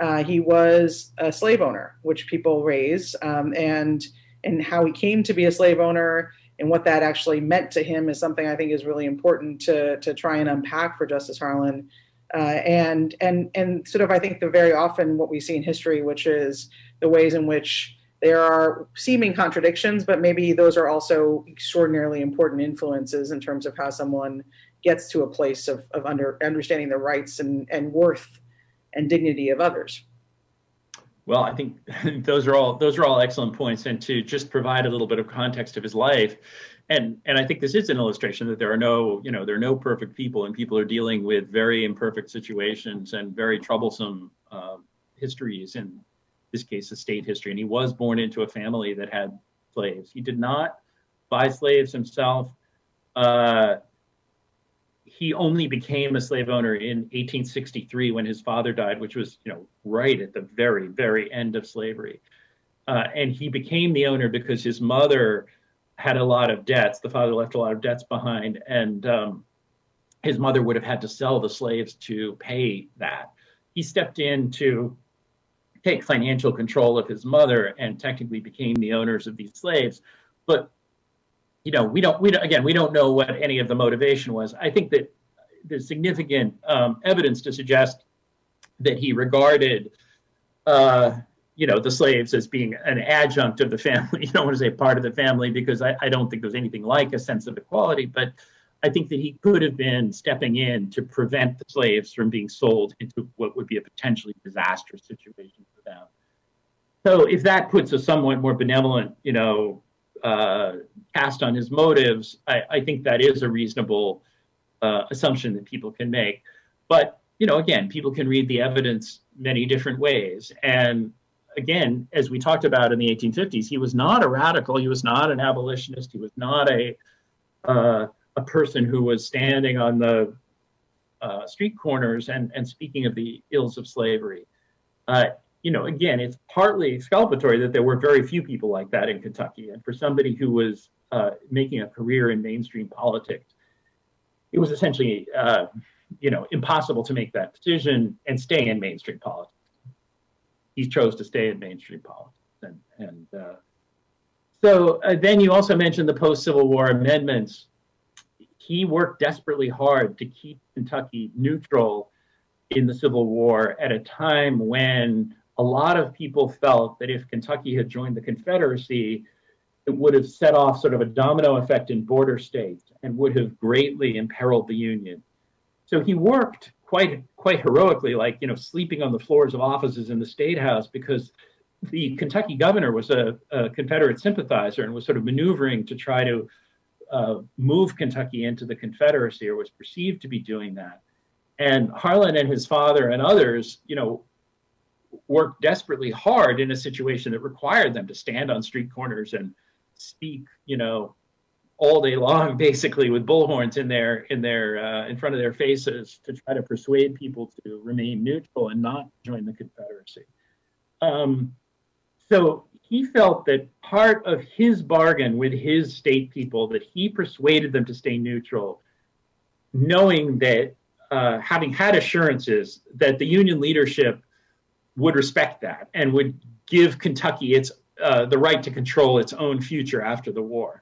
Uh, he was a slave owner, which people raise, um, and and how he came to be a slave owner and what that actually meant to him is something I think is really important to to try and unpack for Justice Harlan. Uh, and and and sort of I think the very often what we see in history, which is the ways in which there are seeming contradictions, but maybe those are also extraordinarily important influences in terms of how someone gets to a place of, of under, understanding the rights and, and worth and dignity of others. Well, I think <laughs> those are all those are all excellent points, and to just provide a little bit of context of his life, and and I think this is an illustration that there are no you know there are no perfect people, and people are dealing with very imperfect situations and very troublesome uh, histories. In this case, the state history, and he was born into a family that had slaves. He did not buy slaves himself. Uh, he only became a slave owner in 1863 when his father died, which was, you know, right at the very, very end of slavery. Uh, and he became the owner because his mother had a lot of debts. The father left a lot of debts behind, and um, his mother would have had to sell the slaves to pay that. He stepped in to take financial control of his mother and technically became the owners of these slaves. But you know, we don't, we don't, again, we don't know what any of the motivation was. I think that there's significant um, evidence to suggest that he regarded, uh, you know, the slaves as being an adjunct of the family. <laughs> You don't want to say part of the family because I, I don't think there's anything like a sense of equality, but I think that he could have been stepping in to prevent the slaves from being sold into what would be a potentially disastrous situation for them. So if that puts a somewhat more benevolent, you know, uh, cast on his motives, I, I, think that is a reasonable uh, assumption that people can make. But you know, again, people can read the evidence many different ways. And again, as we talked about in the 1850s, he was not a radical. He was not an abolitionist. He was not a uh, a person who was standing on the uh, street corners and and speaking of the ills of slavery. Uh, you know, again, it's partly exculpatory that there were very few people like that in Kentucky. And for somebody who was uh, making a career in mainstream politics, it was essentially, uh, you know, impossible to make that decision and stay in mainstream politics. He chose to stay in mainstream politics. And, and uh, so uh, then you also mentioned the post Civil War amendments. He worked desperately hard to keep Kentucky neutral in the Civil War at a time when a lot of people felt that if Kentucky had joined the Confederacy, it would have set off sort of a domino effect in border states and would have greatly imperiled the Union. So he worked quite quite heroically, like you know, sleeping on the floors of offices in the state house because the Kentucky governor was a, a Confederate sympathizer and was sort of maneuvering to try to uh, move Kentucky into the Confederacy or was perceived to be doing that. And Harlan and his father and others, you know, worked desperately hard in a situation that required them to stand on street corners and speak, you know, all day long, <laughs> basically with bullhorns in their in their uh, in front of their faces to try to persuade people to remain neutral and not join the Confederacy. Um, so he felt that part of his bargain with his state people that he persuaded them to stay neutral, knowing that uh, having had assurances that the Union leadership would respect that and would give Kentucky its uh, the right to control its own future after the war.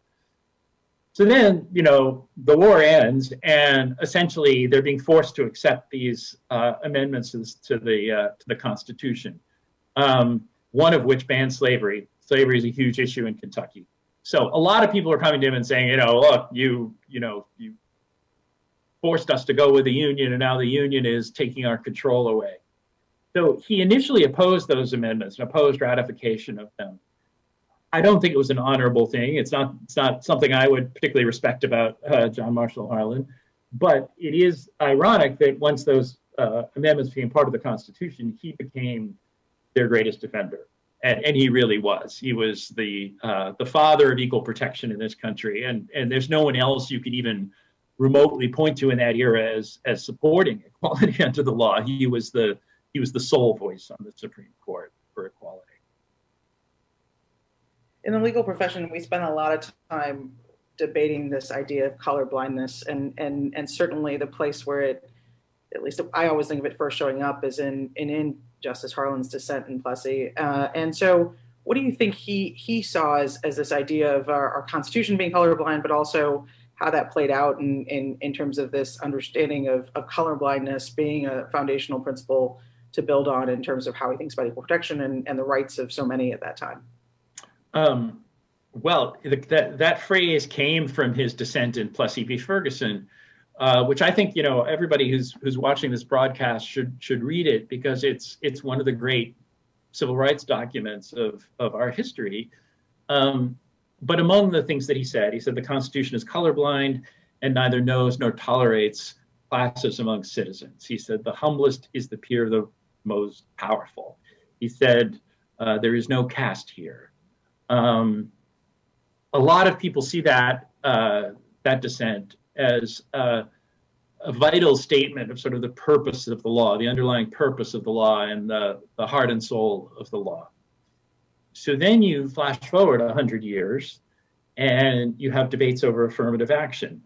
So then, you know, the war ends, and essentially they're being forced to accept these uh, amendments to the uh, to the Constitution. Um, one of which bans slavery. Slavery is a huge issue in Kentucky. So a lot of people are coming to him and saying, you know, look, you you know, you forced us to go with the union, and now the union is taking our control away. So he initially opposed those amendments and opposed ratification of them. I don't think it was an honorable thing. It's not. It's not something I would particularly respect about uh, John Marshall Harlan. But it is ironic that once those uh, amendments became part of the Constitution, he became their greatest defender, and, and he really was. He was the uh, the father of equal protection in this country, and and there's no one else you could even remotely point to in that era as as supporting <laughs> equality under the law. He was the he was the sole voice on the Supreme Court for equality in the legal profession, we spend a lot of time debating this idea of color blindness, and and and certainly the place where it, at least I always think of it first showing up, is in in, in Justice Harlan's dissent in Plessy. Uh, and so, what do you think he he saw as as this idea of our, our Constitution being colorblind, but also how that played out in, in, in terms of this understanding of, of color blindness being a foundational principle to build on in terms of how he thinks about equal protection and, and the rights of so many at that time? Um, well, that that phrase came from his dissent in Plessy v. Ferguson, uh, which I think you know everybody who's who's watching this broadcast should should read it because it's it's one of the great civil rights documents of of our history. Um, but among the things that he said, he said the Constitution is colorblind and neither knows nor tolerates classes among citizens. He said the humblest is the peer of the most powerful. He said uh, there is no caste here. Um, a lot of people see that uh, that dissent as uh, a vital statement of sort of the purpose of the law, the underlying purpose of the law, and the, the heart and soul of the law. So then you flash forward 100 years and you have debates over affirmative action.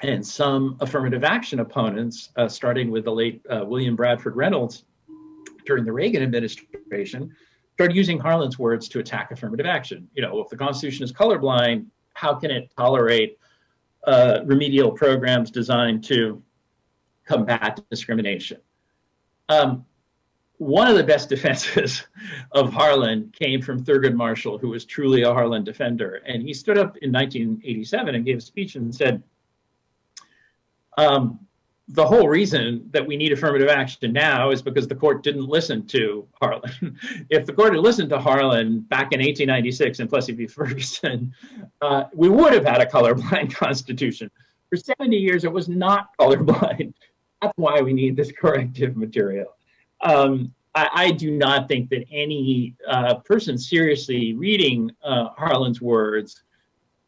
And some affirmative action opponents, uh, starting with the late uh, William Bradford Reynolds during the Reagan administration, started using Harlan's words to attack affirmative action. You know, if the Constitution is colorblind, how can it tolerate uh, remedial programs designed to combat discrimination? Um, one of the best <laughs> defenses of Harlan came from Thurgood Marshall, who was truly a Harlan defender. And he stood up in 1987 and gave a speech and said, um, the whole reason that we need affirmative action now is because the court didn't listen to Harlan. <laughs> if the court had listened to Harlan back in 1896 in Plessy v. Ferguson, uh, we would have had a colorblind <laughs> constitution. For 70 years, it was not colorblind. That's why we need this corrective material. Um, I, I, do not think that any uh, person seriously reading uh, Harlan's words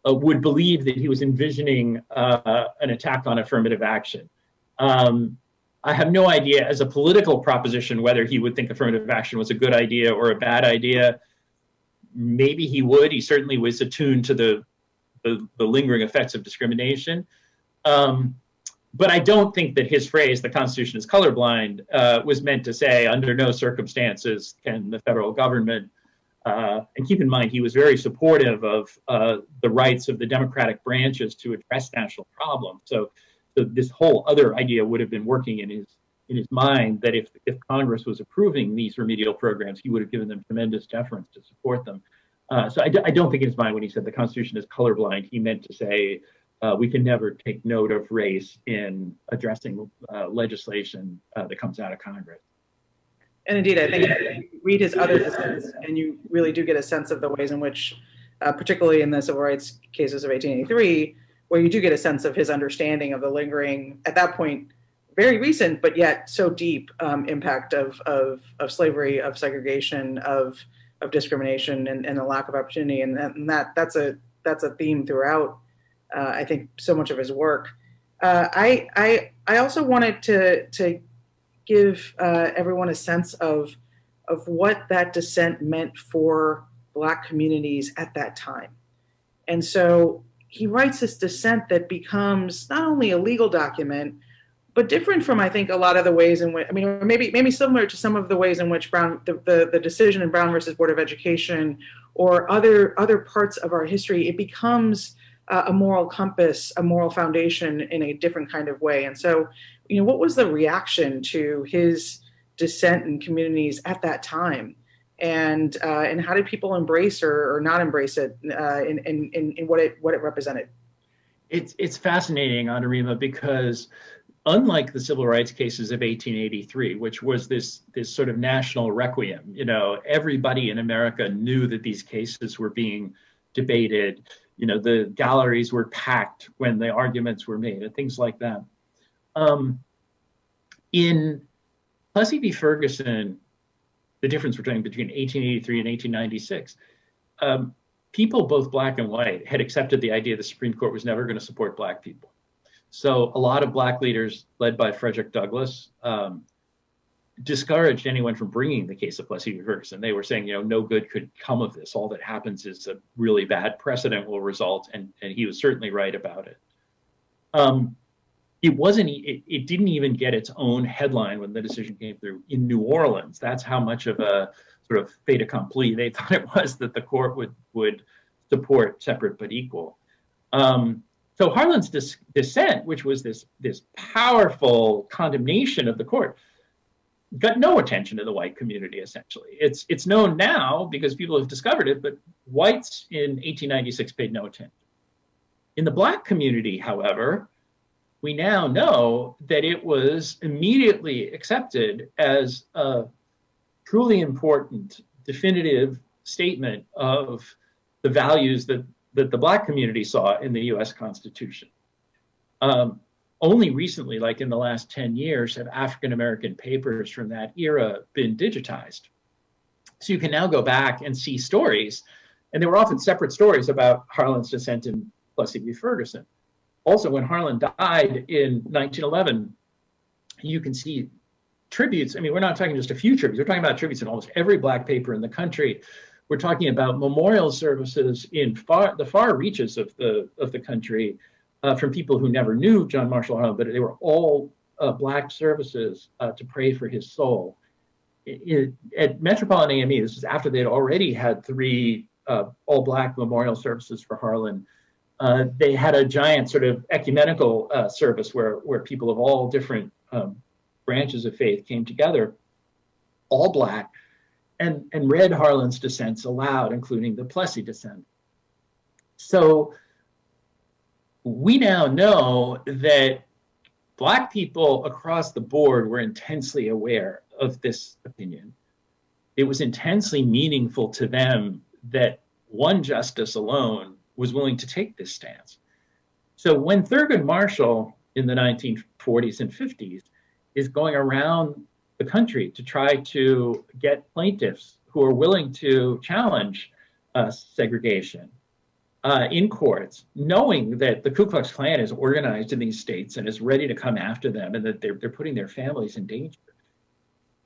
uh, would believe that he was envisioning uh, an attack on affirmative action. Um, I have no idea as a political proposition whether he would think affirmative action was a good idea or a bad idea. Maybe he would. He certainly was attuned to the the, the lingering effects of discrimination. Um, but I don't think that his phrase, the Constitution is colorblind, uh, was meant to say under no circumstances can the federal government, uh, and keep in mind he was very supportive of uh, the rights of the democratic branches to address national problems. So so this whole other idea would have been working in his in his mind that if if Congress was approving these remedial programs, he would have given them tremendous deference to support them. Uh, so I d- I don't think in his mind when he said the Constitution is colorblind, he meant to say uh, we can never take note of race in addressing uh, legislation uh, that comes out of Congress. And indeed, I think you read his other dissents, and you really do get a sense of the ways in which, uh, particularly in the civil rights cases of 1883 where you do get a sense of his understanding of the lingering, at that point, very recent, but yet so deep um, impact of, of, of slavery, of segregation, of, of discrimination, and, and the lack of opportunity. And that, and that that's a that's a theme throughout. Uh, I think so much of his work. Uh, I I I also wanted to to give uh, everyone a sense of of what that dissent meant for Black communities at that time. And so he writes this dissent that becomes not only a legal document, but different from I think a lot of the ways in which I mean maybe maybe similar to some of the ways in which Brown the, the, the decision in Brown versus Board of Education or other other parts of our history, it becomes uh, a moral compass, a moral foundation in a different kind of way. And so, you know, what was the reaction to his dissent in communities at that time? And uh, and how did people embrace or, or not embrace it uh, in, in, in what it what it represented? It's it's fascinating, Anurima, because unlike the civil rights cases of 1883, which was this this sort of national requiem, you know, everybody in America knew that these cases were being debated. You know, the galleries were packed when the arguments were made, and things like that. Um, in Plessy v. Ferguson, the difference between between 1883 and 1896, um, people, both black and white, had accepted the idea the Supreme Court was never going to support black people. So a lot of black leaders, led by Frederick Douglass, um, discouraged anyone from bringing the case of Plessy v. Ferguson. They were saying, you know, no good could come of this. All that happens is a really bad precedent will result, and, and he was certainly right about it. Um, it wasn't. It, it didn't even get its own headline when the decision came through in New Orleans. That's how much of a sort of fait accompli they <laughs> thought it was that the court would would support separate but equal. Um, so Harlan's dis- dissent, which was this this powerful condemnation of the court, got no attention to the white community. Essentially, it's it's known now because people have discovered it, but whites in 1896 paid no attention. In the black community, however, we now know that it was immediately accepted as a truly important, definitive statement of the values that that the black community saw in the US Constitution. Um, only recently, like in the last 10 years, have African American papers from that era been digitized. So you can now go back and see stories, and they were often separate stories about Harlan's dissent in Plessy v. Ferguson. Also, when Harlan died in 1911, you can see tributes. I mean, we're not talking just a few tributes, we're talking about tributes in almost every black paper in the country we're talking about memorial services in far, the far reaches of the of the country uh, from people who never knew John Marshall Harlan, but they were all uh, black services uh, to pray for his soul. It, it, at Metropolitan AME, this is after they had already had three uh, all black memorial services for Harlan. Uh, they had a giant sort of ecumenical uh, service where where people of all different um, branches of faith came together, all black and, and read Harlan's dissents aloud, including the Plessy dissent. So we now know that Black people across the board were intensely aware of this opinion. It was intensely meaningful to them that one justice alone was willing to take this stance. So when Thurgood Marshall in the 1940s and 50s is going around the country to try to get plaintiffs who are willing to challenge uh, segregation uh, in courts, knowing that the Ku Klux Klan is organized in these states and is ready to come after them and that they're, they're putting their families in danger.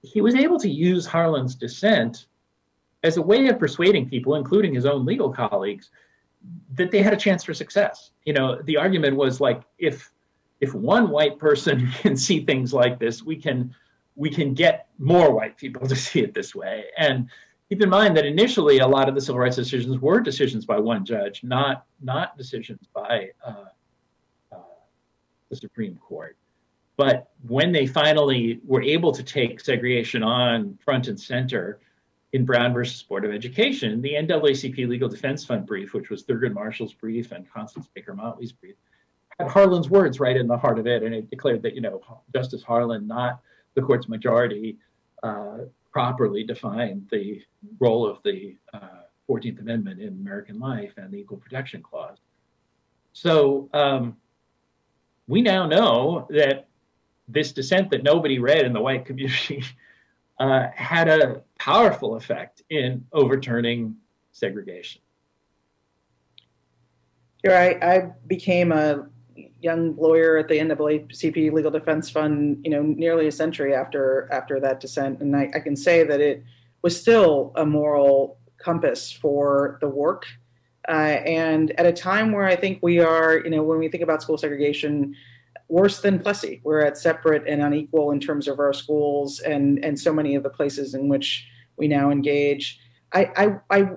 He was able to use Harlan's dissent as a way of persuading people, including his own legal colleagues, that they had a chance for success. You know, the argument was like, if if one white person <laughs> can see things like this, we can we can get more white people to <laughs> see it this way. And keep in mind that initially a lot of the civil rights decisions were decisions by one judge, not not decisions by uh, uh, the Supreme Court. But when they finally were able to take segregation on front and center in Brown versus Board of Education, the NAACP Legal Defense Fund brief, which was Thurgood Marshall's brief and Constance Baker Motley's brief, had Harlan's words right in the heart of it, and it declared that you know Justice Harlan not the court's majority uh, properly defined the role of the uh, 14th Amendment in American life and the Equal Protection Clause. So um, we now know that this dissent that nobody read in the white community <laughs> uh, had a powerful effect in overturning segregation. Here, I, I became a young lawyer at the NAACP Legal Defense Fund, you know, nearly a century after after that dissent, and I, I can say that it was still a moral compass for the work. Uh, and at a time where I think we are, you know, when we think about school segregation, worse than Plessy, we're at separate and unequal in terms of our schools and and so many of the places in which we now engage. I I, I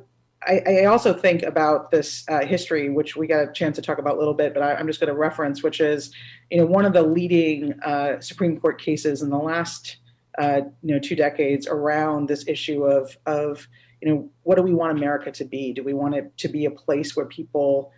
I, also think about this uh, history, which we got a chance to talk about a little bit, but I, am just going to reference, which is, you know, one of the leading uh, Supreme Court cases in the last, uh, you know, two decades around this issue of, of, you know, what do we want America to be? Do we want it to be a place where people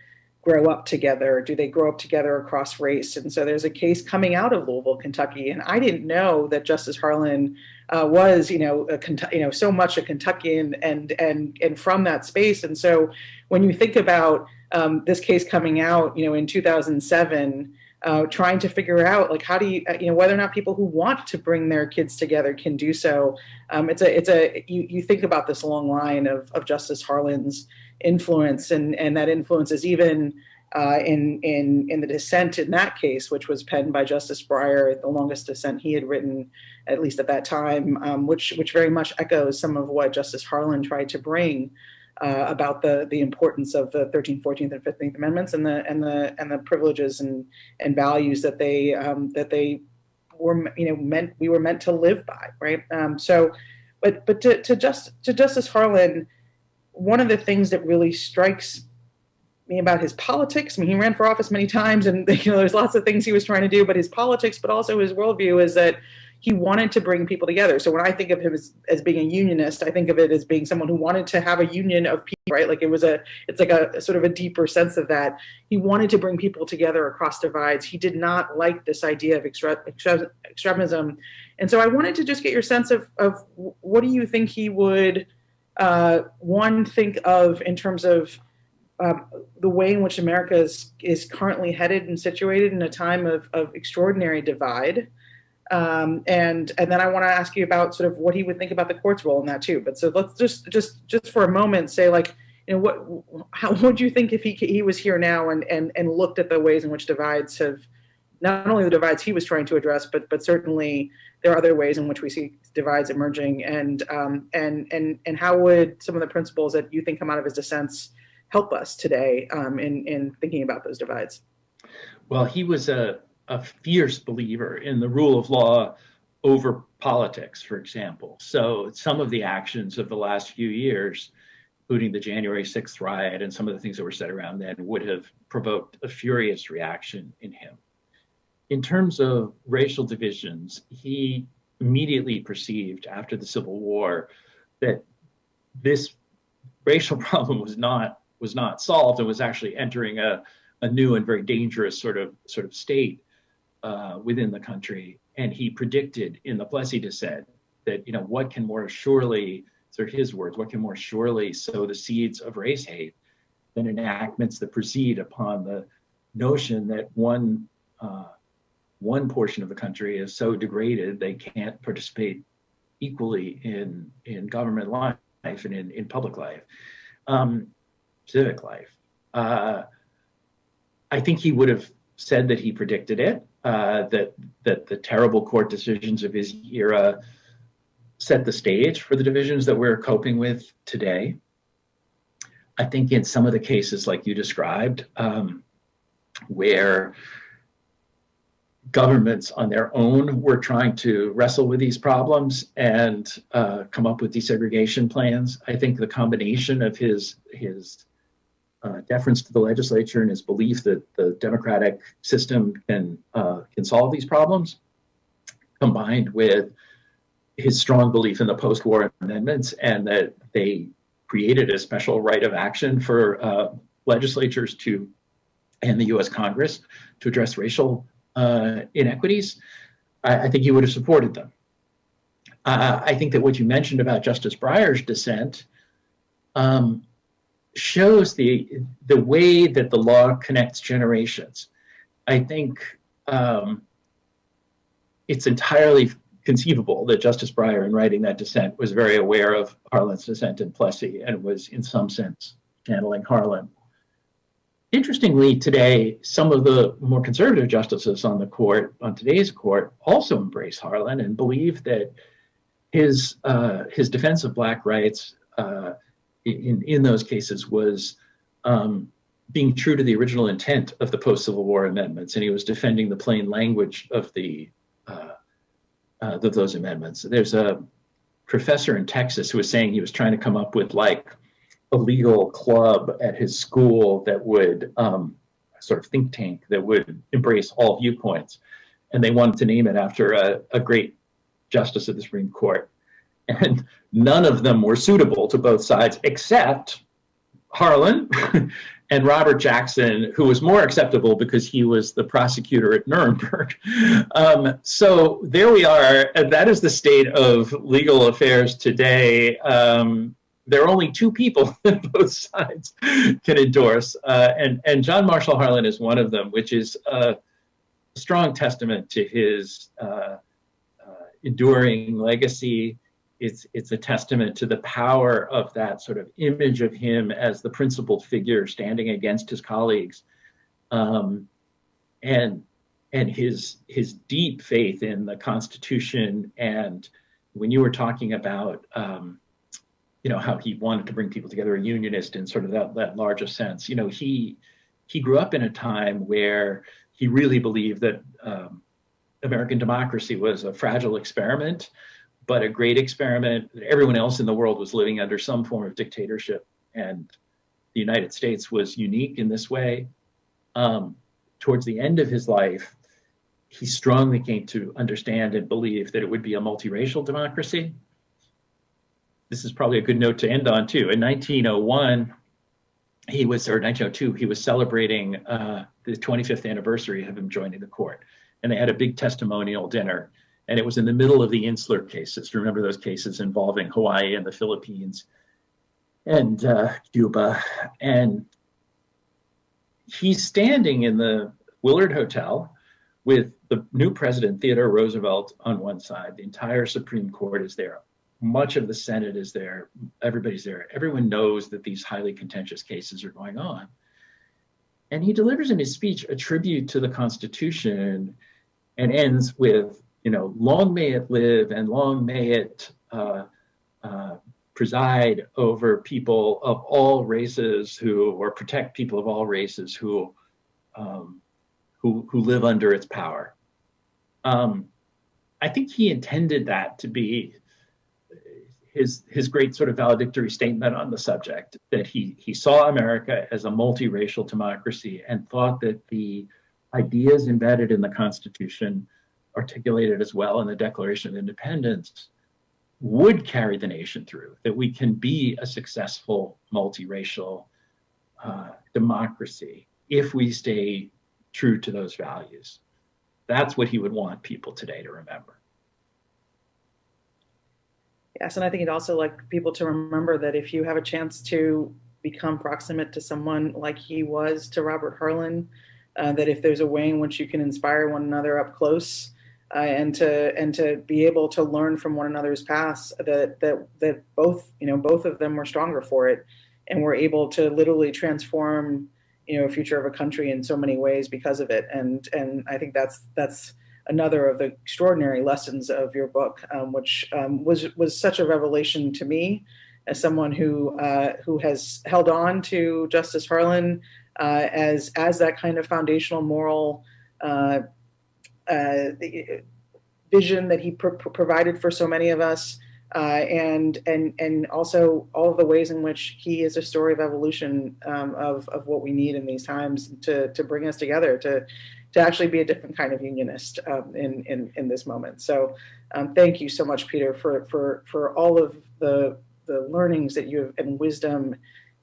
grow up together? Do they grow up together across race? And so there's a case coming out of Louisville, Kentucky, and I didn't know that Justice Harlan uh, was, you know, a, you know, so much a Kentuckian and and and from that space. And so when you think about um, this case coming out, you know, in 2007 uh, trying to figure out like how do you uh, you know whether or not people who want to bring their kids together can do so. Um, it's a it's a you, you think about this long line of of Justice Harlan's influence and and that influence is even uh, in in in the dissent in that case, which was penned by Justice Breyer, the longest dissent he had written, at least at that time, um, which which very much echoes some of what Justice Harlan tried to bring uh, about the the importance of the 13th, 14th, and 15th Amendments and the and the and the privileges and and values that they um, that they were you know meant we were meant to live by, right? Um, so, but but to to just to Justice Harlan, one of the things that really strikes me about his politics. I mean, he ran for office many times, and <laughs> you know, there's lots of things he was trying to do. But his politics, but also his worldview, is that he wanted to bring people together. So when I think of him as, as being a unionist, I think of it as being someone who wanted to have a union of people, right? Like it was a, it's like a, a sort of a deeper sense of that. He wanted to bring people together across divides. He did not like this idea of extre extre extremism. And so I wanted to just get your sense of, of what do you think he would, uh, one, think of in terms of um, the way in which America is, is currently headed and situated in a time of, of extraordinary divide, um, and and then I want to ask you about sort of what he would think about the court's role in that too. But so let's just just just for a moment say like you know what how <laughs> would you think if he he was here now and and and looked at the ways in which divides have not only the divides he was trying to address, but but certainly there are other ways in which we see divides emerging, and um, and and and how would some of the principles that you think come out of his dissents help us today um, in in thinking about those divides? Well, he was a a fierce believer in the rule of law over politics, for example. So some of the actions of the last few years, including the January 6th riot and some of the things that were said around then, would have provoked a furious reaction in him. In terms of racial divisions, he immediately perceived after the Civil War that this racial <laughs> problem was not was not solved and was actually entering a, a new and very dangerous sort of sort of state uh, within the country. And he predicted in the Plessy dissent that, you know, what can more surely, are his words, what can more surely sow the seeds of race hate than enactments that proceed upon the notion that one uh, one portion of the country is so degraded they can't participate equally in in government life and in, in public life, um, civic life. Uh, I think he would have said that he predicted it uh, that that the terrible court decisions of his era set the stage for the divisions that we're coping with today. I think in some of the cases, like you described, um, where governments on their own were trying to wrestle with these problems and uh, come up with desegregation plans. I think the combination of his his uh, deference to the legislature and his belief that the democratic system can uh, can solve these problems, combined with his strong belief in the post-war amendments and that they created a special right of action for uh, legislatures to and the U.S. Congress to address racial uh, inequities, I, I, think he would have supported them. Uh, I think that what you mentioned about Justice Breyer's dissent. Um, shows the the way that the law connects generations. I think um, it's entirely conceivable that Justice Breyer, in writing that dissent, was very aware of Harlan's dissent in Plessy and was, in some sense, channeling Harlan. Interestingly, today, some of the more conservative justices on the court, on today's court, also embrace Harlan and believe that his uh, his defense of Black rights uh, in, in those cases was um, being true to the original intent of the post Civil War amendments, and he was defending the plain language of the uh, uh, of those amendments. There's a professor in Texas who was saying he was trying to come up with like a legal club at his school that would um, sort of think tank that would embrace all viewpoints, and they wanted to name it after a, a great justice of the Supreme Court and none of them were suitable to both sides except Harlan <laughs> and Robert Jackson, who was more acceptable because he was the prosecutor at Nuremberg. <laughs> Um, so there we are. And that is the state of legal affairs today. Um, there are only two people <laughs> that both sides can endorse, uh, and and John Marshall Harlan is one of them, which is a strong testament to his uh, uh, enduring legacy it's it's a testament to the power of that sort of image of him as the principled figure standing against his colleagues, um, and and his his deep faith in the Constitution. And when you were talking about um, you know how he wanted to bring people together, a unionist in sort of that that larger sense, you know he he grew up in a time where he really believed that um, American democracy was a fragile experiment but a great experiment. Everyone else in the world was living under some form of dictatorship, and the United States was unique in this way. Um, towards the end of his life, he strongly came to understand and believe that it would be a multiracial democracy. This is probably a good note to end on too. In 1901, he was, or 1902, he was celebrating uh, the 25th anniversary of him joining the court, and they had a big testimonial dinner and it was in the middle of the insular cases. Remember those cases involving Hawaii and the Philippines and uh, Cuba. And he's standing in the Willard Hotel with the new president, Theodore Roosevelt, on one side. The entire Supreme Court is there. Much of the Senate is there. Everybody's there. Everyone knows that these highly contentious cases are going on. And he delivers in his speech a tribute to the Constitution and ends with you know, long may it live and long may it uh, uh, preside over people of all races who, or protect people of all races who, um, who, who live under its power. Um, I think he intended that to be his his great sort of valedictory statement on the subject that he he saw America as a multiracial democracy and thought that the ideas embedded in the Constitution articulated as well in the Declaration of Independence, would carry the nation through, that we can be a successful multiracial uh, democracy if we stay true to those values. That's what he would want people today to remember. Yes, and I think he'd also like people to remember that if you have a chance to become proximate to someone like he was to Robert Harlan, uh, that if there's a way in which you can inspire one another up close, uh, and to and to be able to learn from one another's past that that that both you know both of them were stronger for it and were able to literally transform you know future of a country in so many ways because of it. And and I think that's that's another of the extraordinary lessons of your book um, which um, was was such a revelation to me as someone who uh, who has held on to Justice Harlan uh, as as that kind of foundational moral uh, uh, vision that he pr provided for so many of us, uh, and and and also all of the ways in which he is a story of evolution um, of of what we need in these times to to bring us together to to actually be a different kind of unionist um, in in in this moment. So, um, thank you so much, Peter, for for for all of the the learnings that you have and wisdom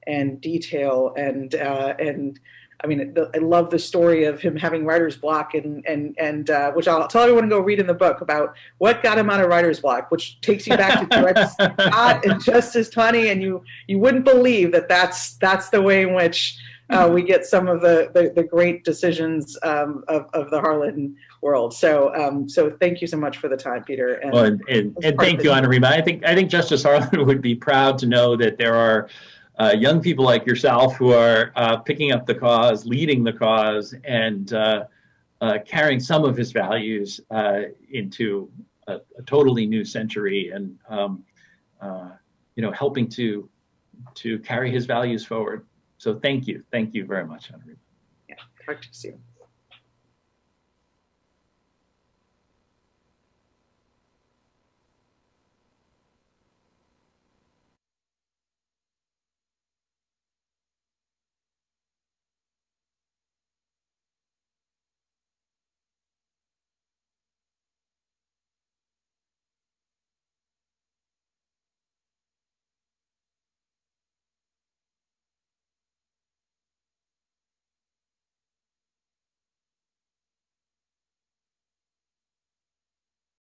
and detail and uh, and I mean, I love the story of him having writer's block, and and and uh, which I'll tell everyone to go read in the book about what got him out of writer's block, which takes you back to Dred <laughs> Scott and Justice Taney, and you you wouldn't believe that that's that's the way in which uh, we get some of the the, the great decisions um, of of the Harlan world. So um, so thank you so much for the time, Peter. And, well, and, and, and thank you, Anurima. I think I think Justice Harlan <laughs> would be proud to know that there are uh, young people like yourself who are uh, picking up the cause, leading the cause, and uh, uh carrying some of his values uh, into a, a, totally new century, and um, uh, you know, helping to to carry his values forward. So thank you, thank you very much, Henry. Yeah, talk to you soon.